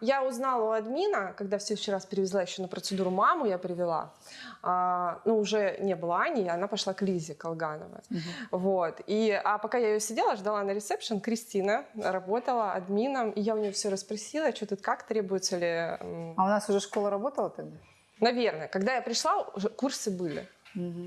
Я узнала у админа, когда в следующий раз привезла еще на процедуру маму, я привела. А, ну, уже не было Ани, она пошла к Лизе Колгановой. Мгм. Вот. И, а пока я ее сидела, ждала на ресепшн, Кристина работала админом, и я у нее все расспросила, что тут как, требуется ли... А у нас уже школа работала тогда? Наверное. Когда я пришла, уже курсы были.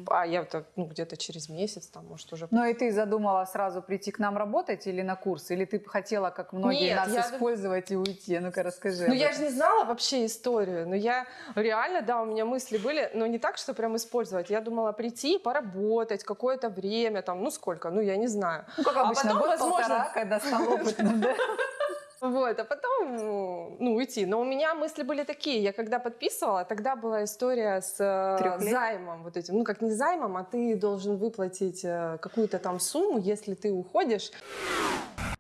А я вот, ну, где-то через месяц, там, может, уже... Ну и ты задумала сразу прийти к нам работать или на курс? Или ты хотела, как многие, Нет, нас я- использовать и уйти? Ну-ка расскажи. Ну, я этом. же не знала вообще историю, но я реально, да, у меня мысли были, но не так, что прям использовать. Я думала прийти, поработать какое-то время, там, ну сколько, ну я не знаю. Ну, как а обычно, потом, год-полтора, возможно- когда стал опытным, да? [laughs] Вот, а потом, ну, уйти. Но у меня мысли были такие. Я когда подписывала, тогда была история с э, Трёх лет? займом вот этим. Ну, как не займом, а ты должен выплатить э, какую-то там сумму, если ты уходишь.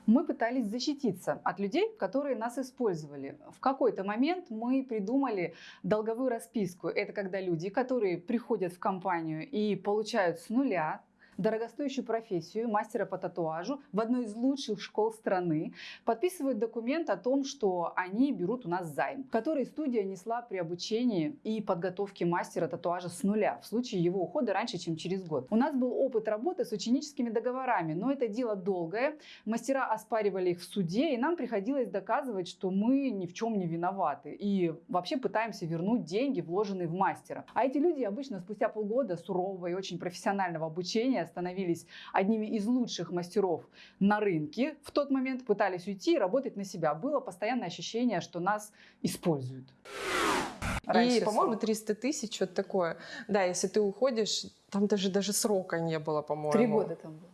Мы пытались защититься от людей, которые нас использовали. В какой-то момент мы придумали долговую расписку. Это когда люди, которые приходят в компанию и получают с нуля дорогостоящую профессию мастера по татуажу в одной из лучших школ страны, подписывают документ о том, что они берут у нас займ, который студия несла при обучении и подготовке мастера татуажа с нуля в случае его ухода раньше, чем через год. У нас был опыт работы с ученическими договорами, но это дело долгое. Мастера оспаривали их в суде, и нам приходилось доказывать, что мы ни в чем не виноваты и вообще пытаемся вернуть деньги, вложенные в мастера. А эти люди обычно спустя полгода сурового и очень профессионального обучения становились одними из лучших мастеров на рынке. В тот момент пытались уйти и работать на себя. Было постоянное ощущение, что нас используют. Раньше И, по-моему, срок. 300 тысяч, что-то такое. Да, если ты уходишь, там даже, даже срока не было, по-моему. Три года там было.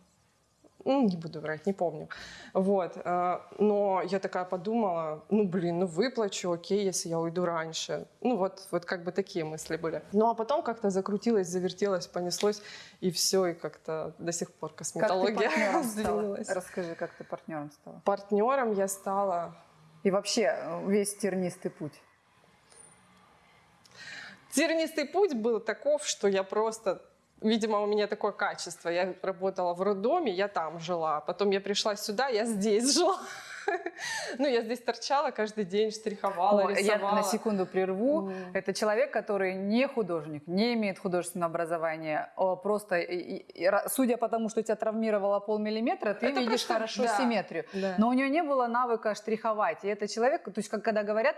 Не буду врать, не помню. Вот. э, Но я такая подумала, ну, блин, ну, выплачу, окей, если я уйду раньше. Ну, вот, вот как бы такие мысли были. Ну, а потом как-то закрутилось, завертелось, понеслось, и все, и как-то до сих пор Как косметология [laughs] стала? сдвинулась. Расскажи, как ты партнером стала. Партнером я стала И вообще э, весь тернистый путь. Тернистый путь был таков, что я просто Видимо, у меня такое качество. Я работала в роддоме, я там жила. Потом я пришла сюда, я здесь [laughs] жила. Ну, я здесь торчала каждый день, штриховала, О, я рисовала. на секунду прерву. М. Это человек, который не художник, не имеет художественного образования. О, Просто, судя по тому, что тебя травмировало полмиллиметра, ты Это видишь просто- хорошо да. симметрию. Да. Но у нее не было навыка штриховать. И это человек, то есть как когда говорят,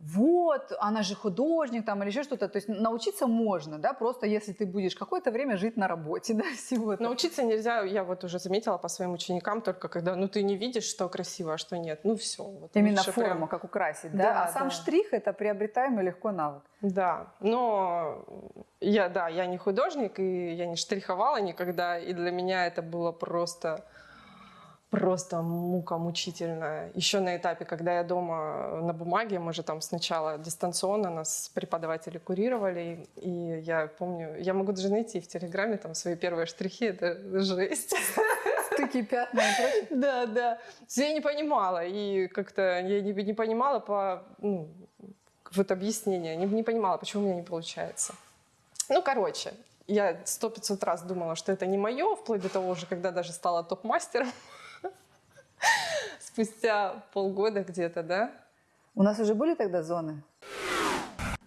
вот, она же художник там или еще что-то. То есть научиться можно, да, просто если ты будешь какое-то время жить на работе, [laughs] да, всего этого. Научиться нельзя, я вот уже заметила по своим ученикам, только когда, ну, ты не видишь, что красиво, а что нет. Ну, все. Вот Именно форму, прям- как украсить, да? Да, а сам да. штрих это приобретаемый легко навык. Да, но я, да, я не художник, и я не штриховала никогда, и для меня это было просто, просто мука мучительная. Еще на этапе, когда я дома на бумаге, мы же там сначала дистанционно нас преподаватели курировали, и я помню, я могу даже найти в Телеграме там свои первые штрихи, это жесть. Стыки, пятна и прочее. [laughs] Да, да. Я не понимала, и как-то я не, не понимала по, ну, вот объяснение, не, не понимала, почему у меня не получается. Ну, короче, я сто пятьсот раз думала, что это не мое, вплоть до того же, когда даже стала топ-мастером. [laughs] Спустя полгода где-то, да? У нас уже были тогда зоны?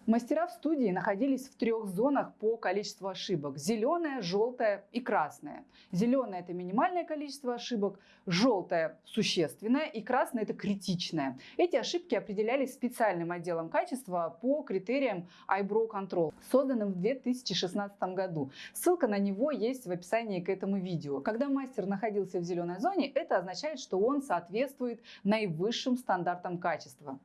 Мастера в студии находились в трех зонах по количеству ошибок. Зеленая, желтая и красная. Зеленая – это минимальное количество ошибок, желтая – существенное и красная – это критичное. Эти ошибки определялись специальным отделом качества по критериям iBrow Control, созданным в 2016 году. Ссылка на него есть в описании к этому видео. Когда мастер находился в зеленой зоне, это означает, что он соответствует наивысшим стандартам качества.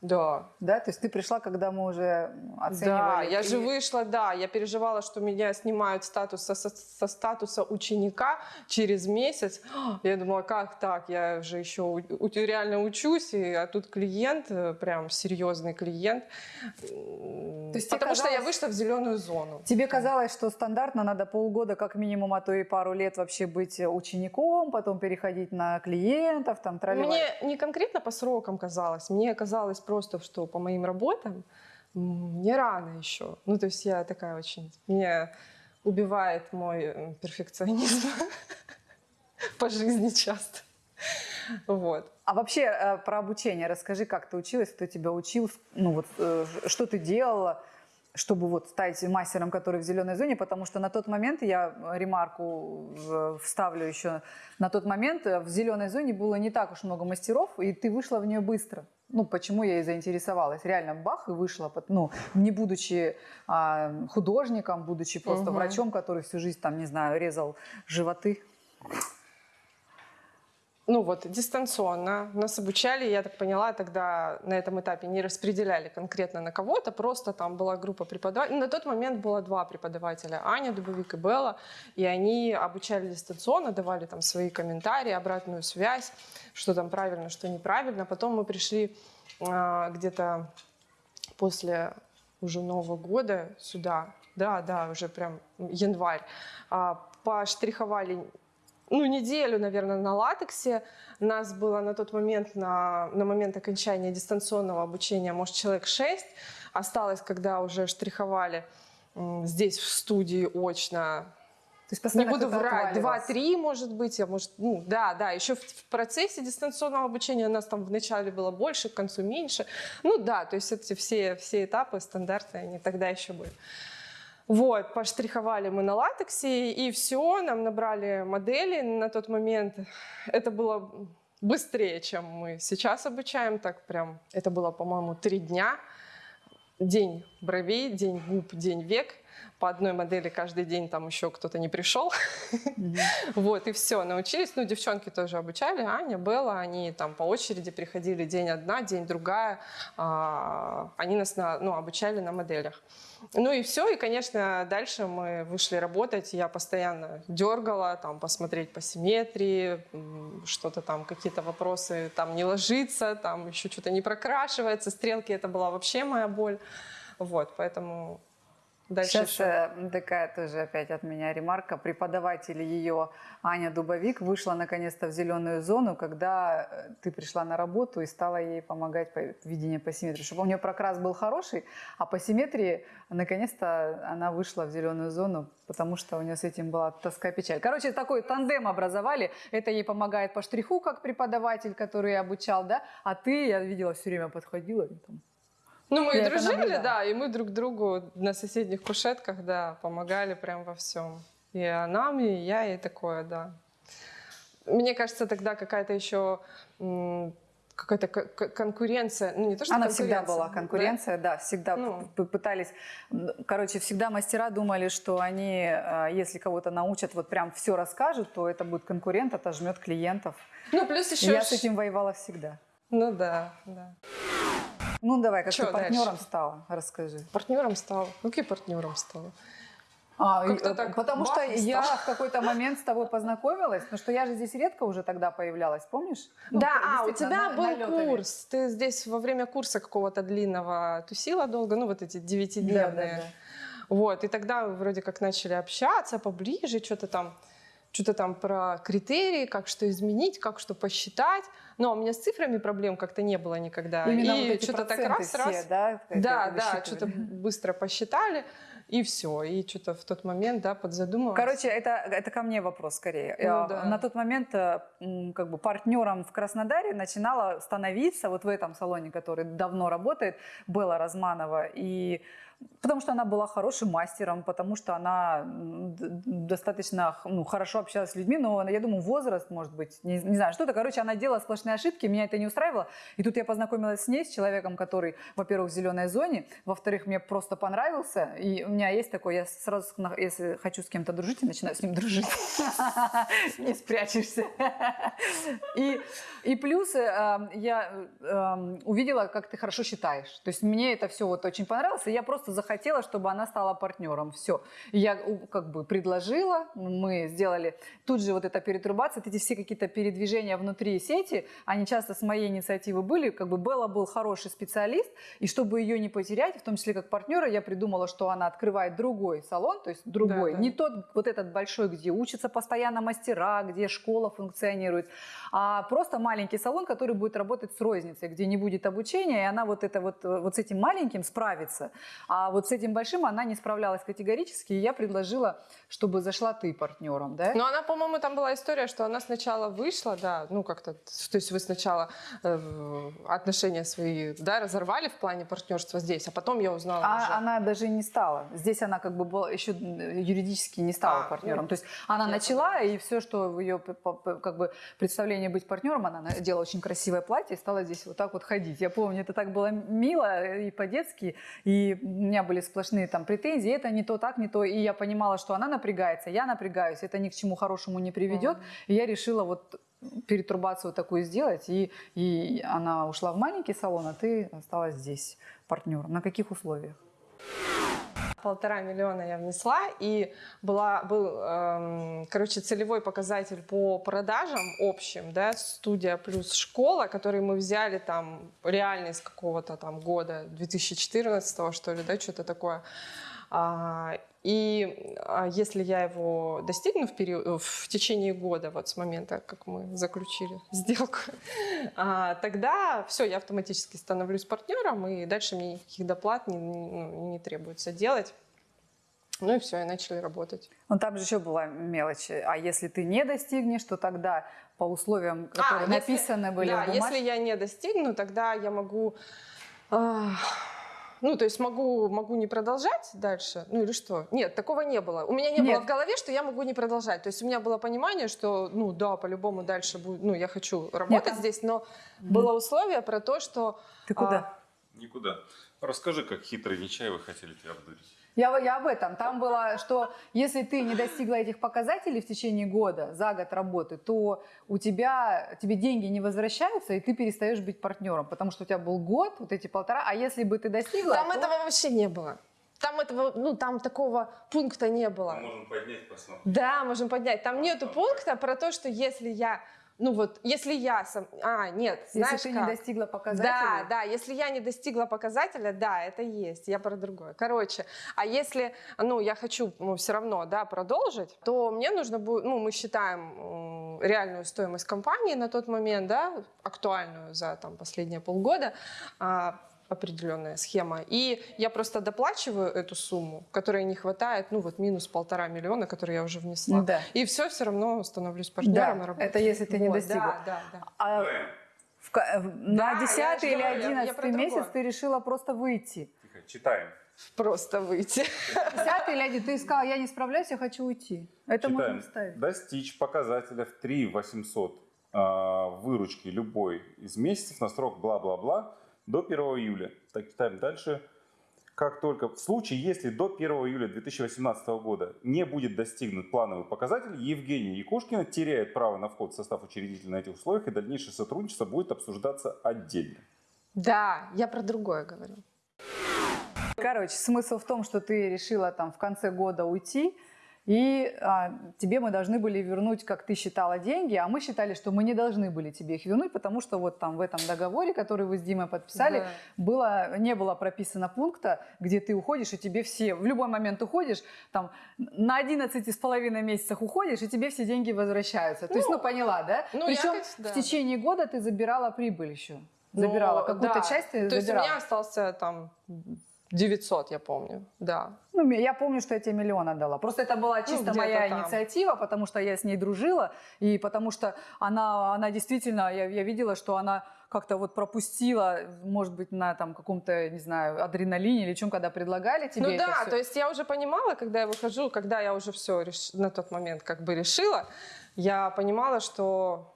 Да. Да, то есть ты пришла, когда мы уже оценивали. Да, я же вышла, да, я переживала, что меня снимают статус, со, со- статуса ученика через месяц. Я думала, как так, я же еще у- реально учусь, и, а тут клиент, э, прям серьезный клиент. То есть Потому что я вышла в зеленую зону. Тебе казалось, что стандартно надо полгода как минимум, а то и пару лет вообще быть учеником, потом переходить на клиентов, там тролливать. Мне не конкретно по срокам казалось, мне казалось просто, что по моим работам м, не рано еще. Ну, то есть я такая очень... Меня убивает мой э, перфекционизм [laughs] по жизни часто. Вот. А вообще э, про обучение расскажи, как ты училась, кто тебя учил, ну вот э, что ты делала, чтобы вот стать мастером, который в зеленой зоне, потому что на тот момент, я ремарку э, вставлю еще, на тот момент э, в зеленой зоне было не так уж много мастеров, и ты вышла в нее быстро. Ну, почему я и заинтересовалась. Реально, бах, и вышла. Ну, не будучи а, художником, будучи просто Мгм. врачом, который всю жизнь, там, не знаю, резал животы. Ну вот, дистанционно. Нас обучали, я так поняла, тогда на этом этапе не распределяли конкретно на кого-то, просто там была группа преподавателей. На тот момент было два преподавателя, Аня Дубовик и Белла, и они обучали дистанционно, давали там свои комментарии, обратную связь, что там правильно, что неправильно. Потом мы пришли а, где-то после уже Нового года сюда, да, да, уже прям январь, а, поштриховали ну, неделю, наверное, на латексе. Нас было на тот момент, на, на момент окончания дистанционного обучения, может, человек 6. Осталось, когда уже штриховали здесь, в студии, очно, То есть Не буду врать, отваливался. два-три, может быть, а может, ну, да, да, еще в, в процессе дистанционного обучения у нас там вначале было больше, к концу меньше. Ну, да, то есть эти все, все этапы стандартные, они тогда еще были. Вот, поштриховали мы на латексе, и все, нам набрали модели на тот момент. Это было быстрее, чем мы сейчас обучаем, так прям, это было, по-моему, три дня. День бровей, день губ, день век. По одной модели каждый день там еще кто-то не пришел. Мгм. [laughs] Вот, и все, научились. Ну, девчонки тоже обучали, Аня, Белла, они там по очереди приходили день одна, день другая. А, Они нас на, ну, обучали на моделях. Ну и все, и, конечно, дальше мы вышли работать, я постоянно дергала, там, посмотреть по симметрии, что-то там, какие-то вопросы, там, не ложится, там, еще что-то не прокрашивается, стрелки, это была вообще моя боль. Вот, поэтому дальше Сейчас еще- такая тоже опять от меня ремарка. Преподаватель ее, Аня Дубовик, вышла наконец-то в зеленую зону, когда э, ты пришла на работу и стала ей помогать по видению по симметрии. Чтобы у нее прокрас был хороший, а по симметрии наконец-то она вышла в зеленую зону, потому что у нее с этим была тоска печаль. Короче, такой тандем образовали. Это ей помогает по штриху, как преподаватель, который обучал, да? А ты, я видела, все время подходила. там, Ну, мы и дружили, наблюдала. да, и мы друг другу на соседних кушетках, да, помогали прям во всем. И она мне, и я, и такое, да. Мне кажется, тогда какая-то еще какая-то конкуренция, ну не то, что Она всегда была да? конкуренция, да, всегда Ну. пытались. Короче, всегда мастера думали, что они, э, если кого-то научат, вот прям все расскажут, то это будет конкурент, отожмет клиентов. Ну, плюс еще... я с этим воевала всегда. Ну да, да. Ну давай, как Чё ты партнером дальше? стала, расскажи. Партнером стала. Ну, каким партнером стала? А, э, так потому что и я в какой-то момент с тобой познакомилась, потому что я же здесь редко уже тогда появлялась, помнишь? Ну, да, а, у тебя на- был налётами. курс. Ты здесь во время курса какого-то длинного тусила долго, ну, вот эти Да, девятидневные. да, да. Вот, и тогда вроде как начали общаться поближе, что-то там, что-то там про критерии, как что изменить, как что посчитать. Но у меня с цифрами проблем как-то не было никогда. Именно и вот что-то так раз, все, раз. да? Да, да, что-то быстро посчитали, и все. И что-то в тот момент, да, подзадумалась. Короче, это, это ко мне вопрос скорее. Ну Э, да. На тот момент э, как бы партнером в Краснодаре начинала становиться вот в этом салоне, который давно работает, Белла Разманова. И потому что она была хорошим мастером, потому что она достаточно ну, хорошо общалась с людьми, но я думаю, возраст, может быть, не, не знаю, что-то. Короче, она делала сплошные ошибки, меня это не устраивало. И тут я познакомилась с ней, с человеком, который, во-первых, в зеленой зоне, во-вторых, мне просто понравился. И у меня есть такой, я сразу, если хочу с кем-то дружить, я начинаю с ним дружить. [laughs] Не спрячешься. И, плюс э, э, я э, увидела, как ты хорошо считаешь. То есть мне это все вот очень понравилось, я просто захотела, чтобы она стала партнером. Все. Я как бы предложила, мы сделали тут же вот эта перетрубация, эти все какие-то передвижения внутри сети, они часто с моей инициативы были. Как бы Белла был хороший специалист, и чтобы ее не потерять, в том числе как партнера, я придумала, что она открывает другой салон, то есть другой, Да, да. не тот вот этот большой, где учатся постоянно мастера, где школа функционирует, а просто маленький салон, который будет работать с розницей, где не будет обучения, и она вот это вот, э, вот с этим маленьким справится, а вот с этим большим она не справлялась категорически, и я предложила, чтобы зашла ты партнером, да? Но она, по-моему, там была история, что она сначала вышла, да, ну как-то, то есть вы сначала э, отношения свои, да, разорвали в плане партнерства здесь, а потом я узнала уже. А она даже не стала. Здесь она как бы была, еще юридически не стала А, партнером. ну, То есть она начала, и все, что в ее как бы представлении быть партнером, она надела очень красивое платье и стала здесь вот так вот ходить. Я помню, это так было мило и по-детски, и меня были сплошные там претензии, это не то, так не то, и я понимала, что она напрягается, я напрягаюсь, это ни к чему хорошему не приведет, Мгм. и я решила вот перетрубацию такую сделать, и, и она ушла в маленький салон, а ты осталась здесь партнером. На каких условиях? Полтора миллиона я внесла, и была, был, эм, короче, целевой показатель по продажам общим, да, студия плюс школа, который мы взяли там реально из какого-то там года, 2014 что ли, да, что-то такое. А, и а, если я его достигну в, период, в течение года, вот с момента, как мы заключили [laughs] сделку, а, тогда все, я автоматически становлюсь партнером, и дальше мне никаких доплат не, ну, не требуется делать. Ну и все, и начали работать. Но там же еще была мелочь. А если ты не достигнешь, то тогда по условиям, которые А, если- написаны были да, в бумажке, если я не достигну, тогда я могу... а, ну, то есть могу, могу не продолжать дальше, ну или что? Нет, такого не было. У меня не Нет. было в голове, что я могу не продолжать. То есть у меня было понимание, что, ну да, по-любому дальше будет, ну я хочу работать а- здесь, но было условие про то, что... ты куда? а, Никуда. Расскажи, как хитрые Нечаевы хотели тебя обдурить. Я, я об этом. Там было, что если ты не достигла этих показателей в течение года, за год работы, то у тебя, тебе деньги не возвращаются, и ты перестаешь быть партнером, потому что у тебя был год, вот эти полтора, а если бы ты достигла... Там то- этого вообще не было. Там этого, ну там такого пункта не было. можем поднять, посмотреть. Да, можем поднять. Там нету пункта про то, что если я, ну вот, если я сам, а нет, Если знаешь ты как? не достигла показателей... Да, да, если я не достигла показателя, да, это есть, я про другое. Короче, а если, ну, я хочу, ну, все равно, да, продолжить, то мне нужно будет, ну, мы считаем реальную стоимость компании на тот момент, да, актуальную за, там, последние полгода, а, определенная схема. И я просто доплачиваю эту сумму, которой не хватает, ну, вот минус полтора миллиона, который я уже внесла. Да. И все, все равно становлюсь Да, партнером и работаю. это если ты не Вот, достигла. Да, да, да. А в ка- в- Да, на я 10 же или говорю, я- я 11 месяц ты решила просто выйти. Тихо, читаем. Просто выйти. 10 или 11 ты сказала, я не справляюсь, я хочу уйти. Это можно Читаем. вставить. Достичь показателя в 3 800 а, выручки любой из месяцев на срок бла-бла-бла до 1 июля. Так, читаем дальше. Как только в случае, если до 1 июля 2018 года не будет достигнут плановый показатель, Евгения Якушкина теряет право на вход в состав учредителя на этих условиях, и дальнейшее сотрудничество будет обсуждаться отдельно. Да, я про другое говорю. Короче, смысл в том, что ты решила там в конце года уйти, и а, тебе мы должны были вернуть, как ты считала, деньги, а мы считали, что мы не должны были тебе их вернуть, потому что вот там в этом договоре, который вы с Димой подписали, Да. было, не было прописано пункта, где ты уходишь, и тебе все, в любой момент уходишь, там, на 11 с половиной месяцах уходишь, и тебе все деньги возвращаются. То есть, ну, поняла, да? ну, Причем якобы, да. в течение года ты забирала прибыль еще. Забирала Ну, какую-то да. часть ты То есть у забирала. меня остался там 900, я помню, да. Ну, я помню, что я тебе миллион отдала. Просто это была чисто где-то моя там. инициатива, потому что я с ней дружила, и потому что она, она действительно, я, я видела, что она как-то вот пропустила, может быть, на там каком-то, не знаю, адреналине или чем, когда предлагали тебе ну это да, всё. то есть я уже понимала, когда я выхожу, когда я уже все на тот момент как бы решила, я понимала, что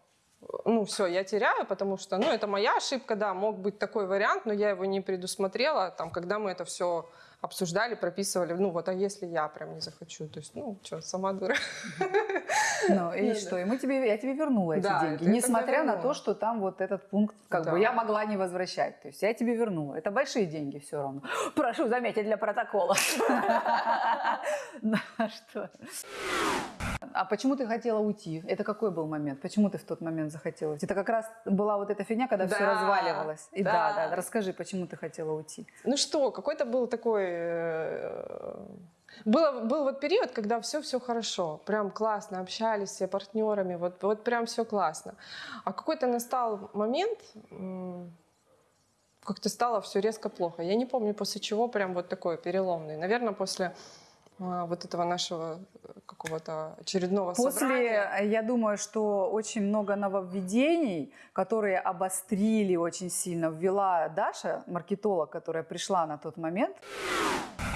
ну все, я теряю, потому что, ну это моя ошибка, да, мог быть такой вариант, но я его не предусмотрела, там, когда мы это все обсуждали, прописывали, ну вот, а если я прям не захочу, то есть, ну что, сама дура. Ну, [laughs] и Ну, что? И мы тебе, я тебе вернула эти деньги, несмотря на то, что там вот этот пункт, как бы, я могла не возвращать. То есть я тебе вернула. Это большие деньги все равно. [gasps] Прошу заметить для протокола. Да, [laughs] что? А почему ты хотела уйти? Это какой был момент? Почему ты в тот момент захотела уйти? Это как раз была вот эта фигня, когда все Да, разваливалось. И да, да. да, расскажи, почему ты хотела уйти? Ну что, какой-то был такой... э, Было, был вот период, когда все-все хорошо, прям классно, общались все партнерами, вот, вот прям все классно. А какой-то настал момент, как-то стало все резко плохо. Я не помню, после чего прям вот такой переломный. Наверное, после вот этого нашего э, какого-то очередного После, собрания. э, я думаю, что очень много нововведений, которые обострили очень сильно, ввела Даша, маркетолог, которая пришла на тот момент.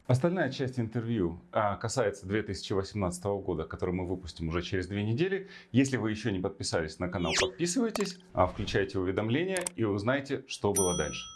Остальная часть интервью а, касается 2018 года, который мы выпустим уже через две недели. Если вы еще не подписались на канал, подписывайтесь, а, включайте уведомления и узнайте, что было дальше.